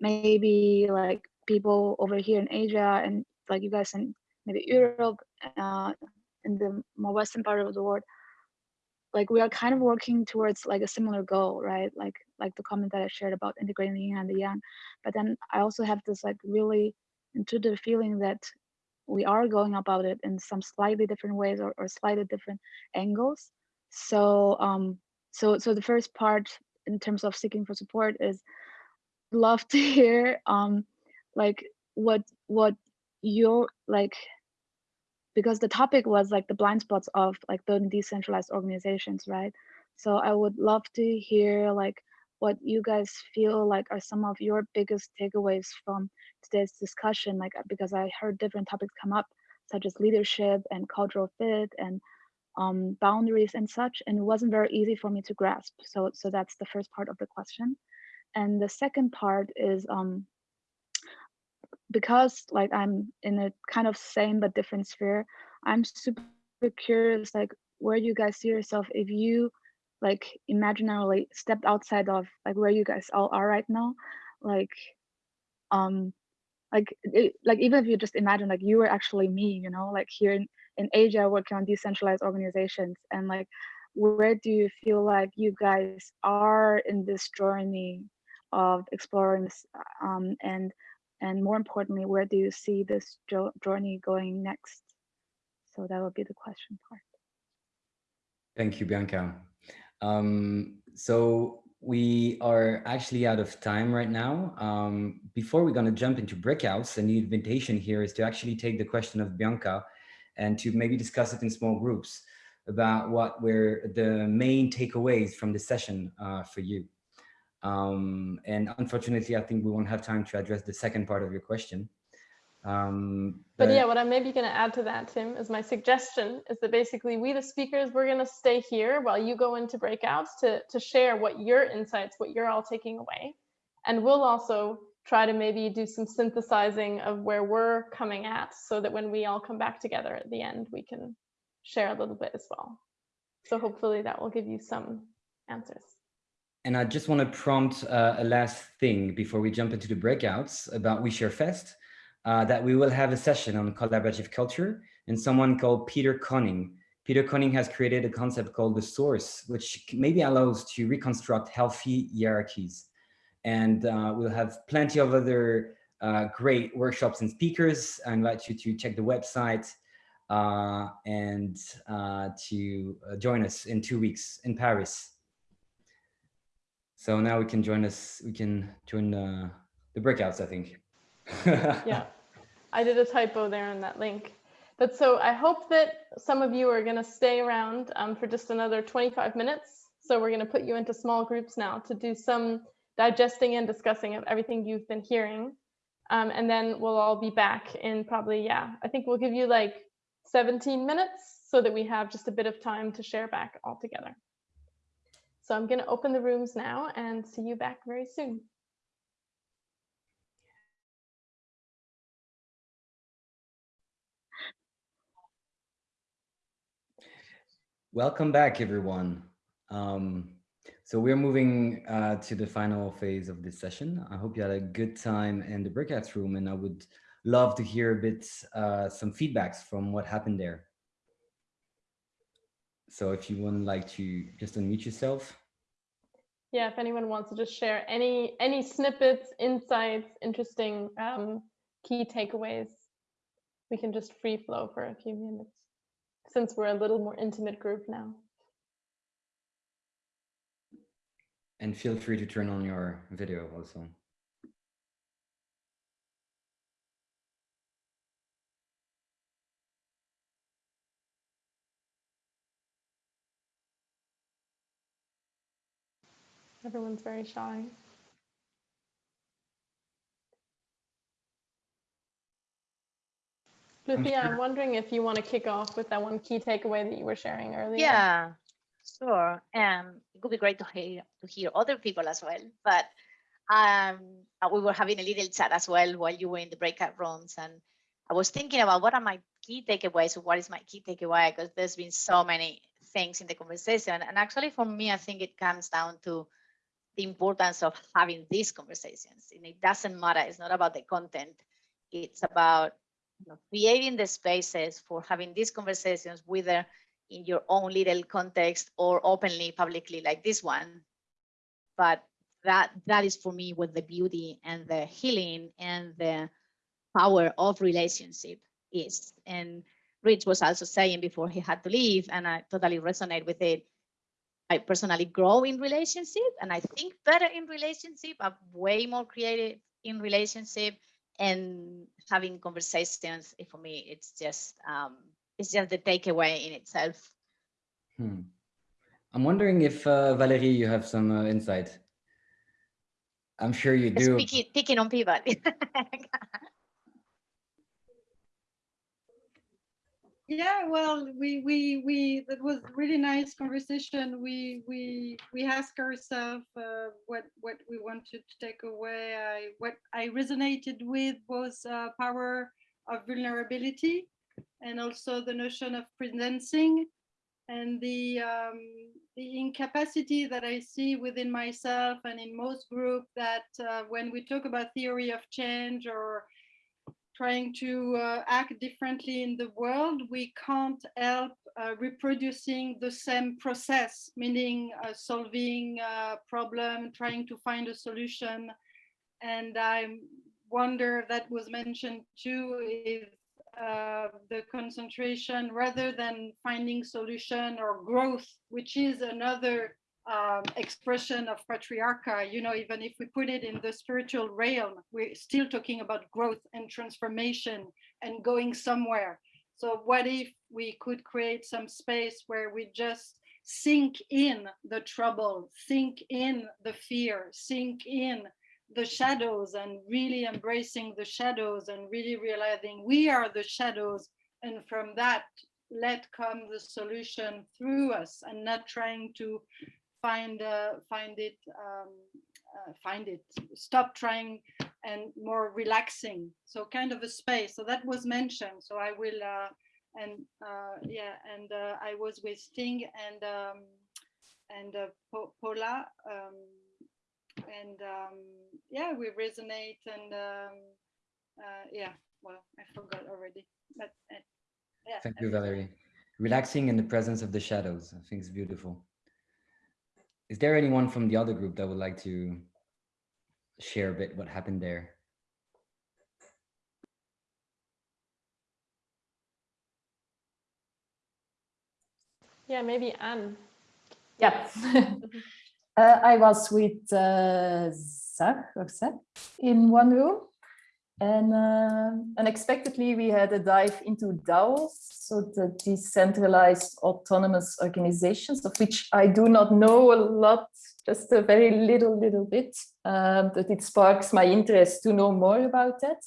maybe like people over here in Asia and like you guys in maybe Europe, uh, in the more western part of the world, like we are kind of working towards like a similar goal, right? Like like the comment that I shared about integrating the yin and the yang. But then I also have this like really intuitive feeling that we are going about it in some slightly different ways or, or slightly different angles. So um so so the first part in terms of seeking for support is love to [LAUGHS] hear um like what what you're like because the topic was like the blind spots of like building decentralized organizations right? So i would love to hear like what you guys feel like are some of your biggest takeaways from today's discussion like because i heard different topics come up such as leadership and cultural fit and um, boundaries and such and it wasn't very easy for me to grasp. So so that's the first part of the question. And the second part is um, because like I'm in a kind of same but different sphere, I'm super curious like where you guys see yourself if you like imaginarily stepped outside of like where you guys all are right now, like um like it, like even if you just imagine like you were actually me, you know, like here in, in Asia working on decentralized organizations and like where do you feel like you guys are in this journey of exploring this um, and and more importantly, where do you see this journey going next? So that would be the question part. Thank you, Bianca. Um, so we are actually out of time right now. Um, before we're going to jump into breakouts, and the invitation here is to actually take the question of Bianca and to maybe discuss it in small groups about what were the main takeaways from the session uh, for you. Um, and unfortunately, I think we won't have time to address the second part of your question. Um, but, but, yeah, what I'm maybe going to add to that, Tim, is my suggestion is that basically we, the speakers, we're going to stay here while you go into breakouts to, to share what your insights, what you're all taking away. And we'll also try to maybe do some synthesizing of where we're coming at so that when we all come back together at the end, we can share a little bit as well. So hopefully that will give you some answers. And I just want to prompt uh, a last thing before we jump into the breakouts about OuiShare Fest, uh, that we will have a session on collaborative culture and someone called Peter Koenig. Peter Koenig has created a concept called the source, which maybe allows to reconstruct healthy hierarchies. And uh, we'll have plenty of other uh, great workshops and speakers. I invite you to check the website uh, and uh, to join us in two weeks in Paris. So now we can join us, we can join the, breakouts, I think. [LAUGHS] yeah, I did a typo there in that link. But so I hope that some of you are going to stay around um, for just another 25 minutes. So we're going to put you into small groups now to do some digesting and discussing of everything you've been hearing. Um, and then we'll all be back in probably, yeah, I think we'll give you like 17 minutes so that we have just a bit of time to share back all together. So I'm going to open the rooms now and see you back very soon. Welcome back, everyone. Um, so we're moving uh, to the final phase of this session. I hope you had a good time in the breakout room, and I would love to hear a bit uh, some feedbacks from what happened there. So if you would like to just unmute yourself. Yeah, if anyone wants to just share any any snippets, insights, interesting um, key takeaways, we can just free flow for a few minutes since we're a little more intimate group now. And feel free to turn on your video also. Everyone's very shy. Lucia, I'm wondering if you want to kick off with that one key takeaway that you were sharing earlier. Yeah, sure. Um, it would be great to hear to hear other people as well. But um, uh, we were having a little chat as well while you were in the breakout rooms, and I was thinking about what are my key takeaways. Or what is my key takeaway? Because there's been so many things in the conversation, and actually for me, I think it comes down to the importance of having these conversations. And it doesn't matter. It's not about the content. It's about you know, creating the spaces for having these conversations, whether in your own little context or openly, publicly, like this one. But that that is for me what the beauty and the healing and the power of relationship is. And Rich was also saying before he had to leave, and I totally resonate with it. I personally grow in relationship and I think better in relationship. I'm way more creative in relationship and having conversations for me it's just um it's just the takeaway in itself Hmm. I'm wondering if uh, Valerie, you have some uh, insight. I'm sure you do. speaking picking on people [LAUGHS] Yeah, well, we we we that was really nice conversation. We we we ask ourselves uh, what what we wanted to take away. I what I resonated with was uh, power of vulnerability, and also the notion of presencing, and the um, the incapacity that I see within myself and in most group that uh, when we talk about theory of change or trying to uh, act differently in the world, we can't help uh, reproducing the same process, meaning uh, solving a problem, trying to find a solution. And I wonder that was mentioned too, is uh, the concentration rather than finding solution or growth, which is another um, expression of patriarcha, you know, even if we put it in the spiritual realm, we're still talking about growth and transformation and going somewhere. So what if we could create some space where we just sink in the trouble, sink in the fear, sink in the shadows and really embracing the shadows and really realizing we are the shadows. And from that let come the solution through us and not trying to find uh, find it um, uh, find it. Stop trying and more relaxing. So kind of a space. So that was mentioned. So i will uh, and uh, yeah and uh, i was with sting and um, and uh, Paula um, and um, yeah we resonate and um, uh, yeah well i forgot already but yeah thank you valerie relaxing in the presence of the shadows i think it's beautiful is there anyone from the other group that would like to share a bit what happened there? Yeah, maybe Anne. Yeah. [LAUGHS] uh, I was with uh, Zach Zach in one room and uh, unexpectedly, we had a dive into DAOs, so the decentralized autonomous organizations, of which I do not know a lot, just a very little, little bit, um, but it sparks my interest to know more about that.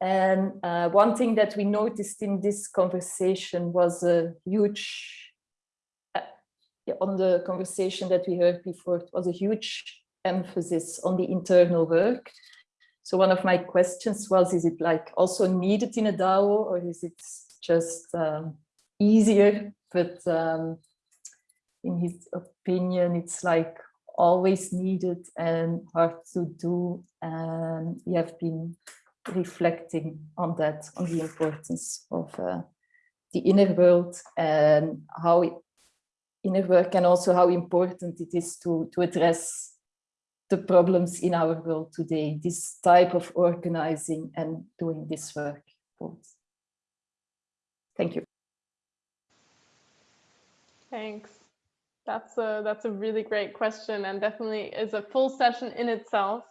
And uh, one thing that we noticed in this conversation was a huge, on the conversation that we heard before, it was a huge emphasis on the internal work so one of my questions was, is it like also needed in a DAO or is it just um, easier? But um, in his opinion, it's like always needed and hard to do. And we have been reflecting on that, on the importance of uh, the inner world and how inner work and also how important it is to, to address the problems in our world today, this type of organizing and doing this work. Thank you. Thanks. That's a, that's a really great question and definitely is a full session in itself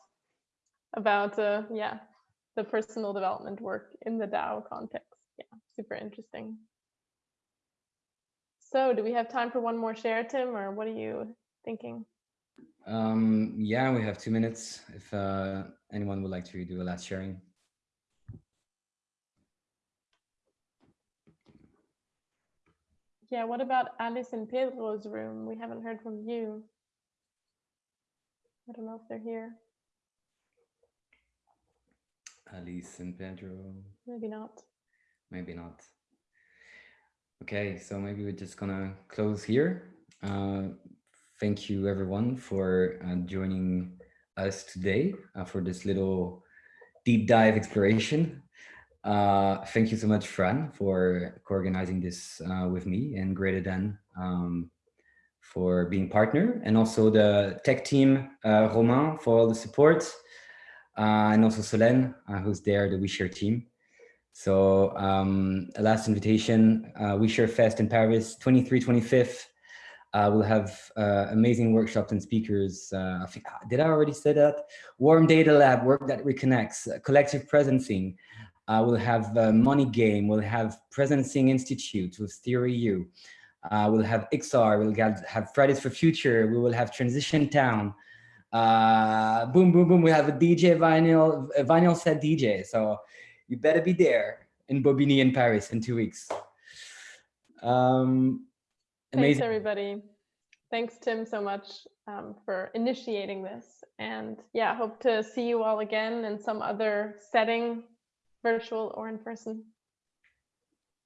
about, uh, yeah, the personal development work in the DAO context. Yeah, super interesting. So do we have time for one more share, Tim, or what are you thinking? Um, yeah, we have two minutes. If uh, anyone would like to do a last sharing. Yeah, what about Alice and Pedro's room? We haven't heard from you. I don't know if they're here. Alice and Pedro, Maybe not. maybe not. Okay, so maybe we're just gonna close here. Uh, thank you everyone for uh, joining us today uh, for this little deep dive exploration. Uh, thank you so much, Fran, for co-organizing this uh, with me and Greater Than um, for being partner and also the tech team, uh, Romain for all the support and also Solène, who's there, the OuiShare team. So um, a last invitation, uh, OuiShare Fest in Paris, 23, 25th. Uh, we'll have uh, amazing workshops and speakers. Uh, I think, did I already say that? Warm Data Lab, work that reconnects, uh, collective presencing. Uh, we'll have Money Game, we'll have Presencing Institute with Theory U. We'll have XR, we'll have, Fridays for Future, we will have Transition Town. Boom, boom, boom, we have a DJ vinyl, a vinyl set DJ. So you better be there in Bobigny in Paris in two weeks. Um, Thanks, amazing. everybody. Thanks, Tim, so much um, for initiating this. And yeah, hope to see you all again in some other setting, virtual or in person.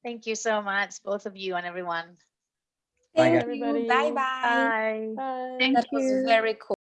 Thank you so much, both of you and everyone. Bye, Bye, guys. everybody. Bye bye. Bye. Bye. Thank That was you. very cool.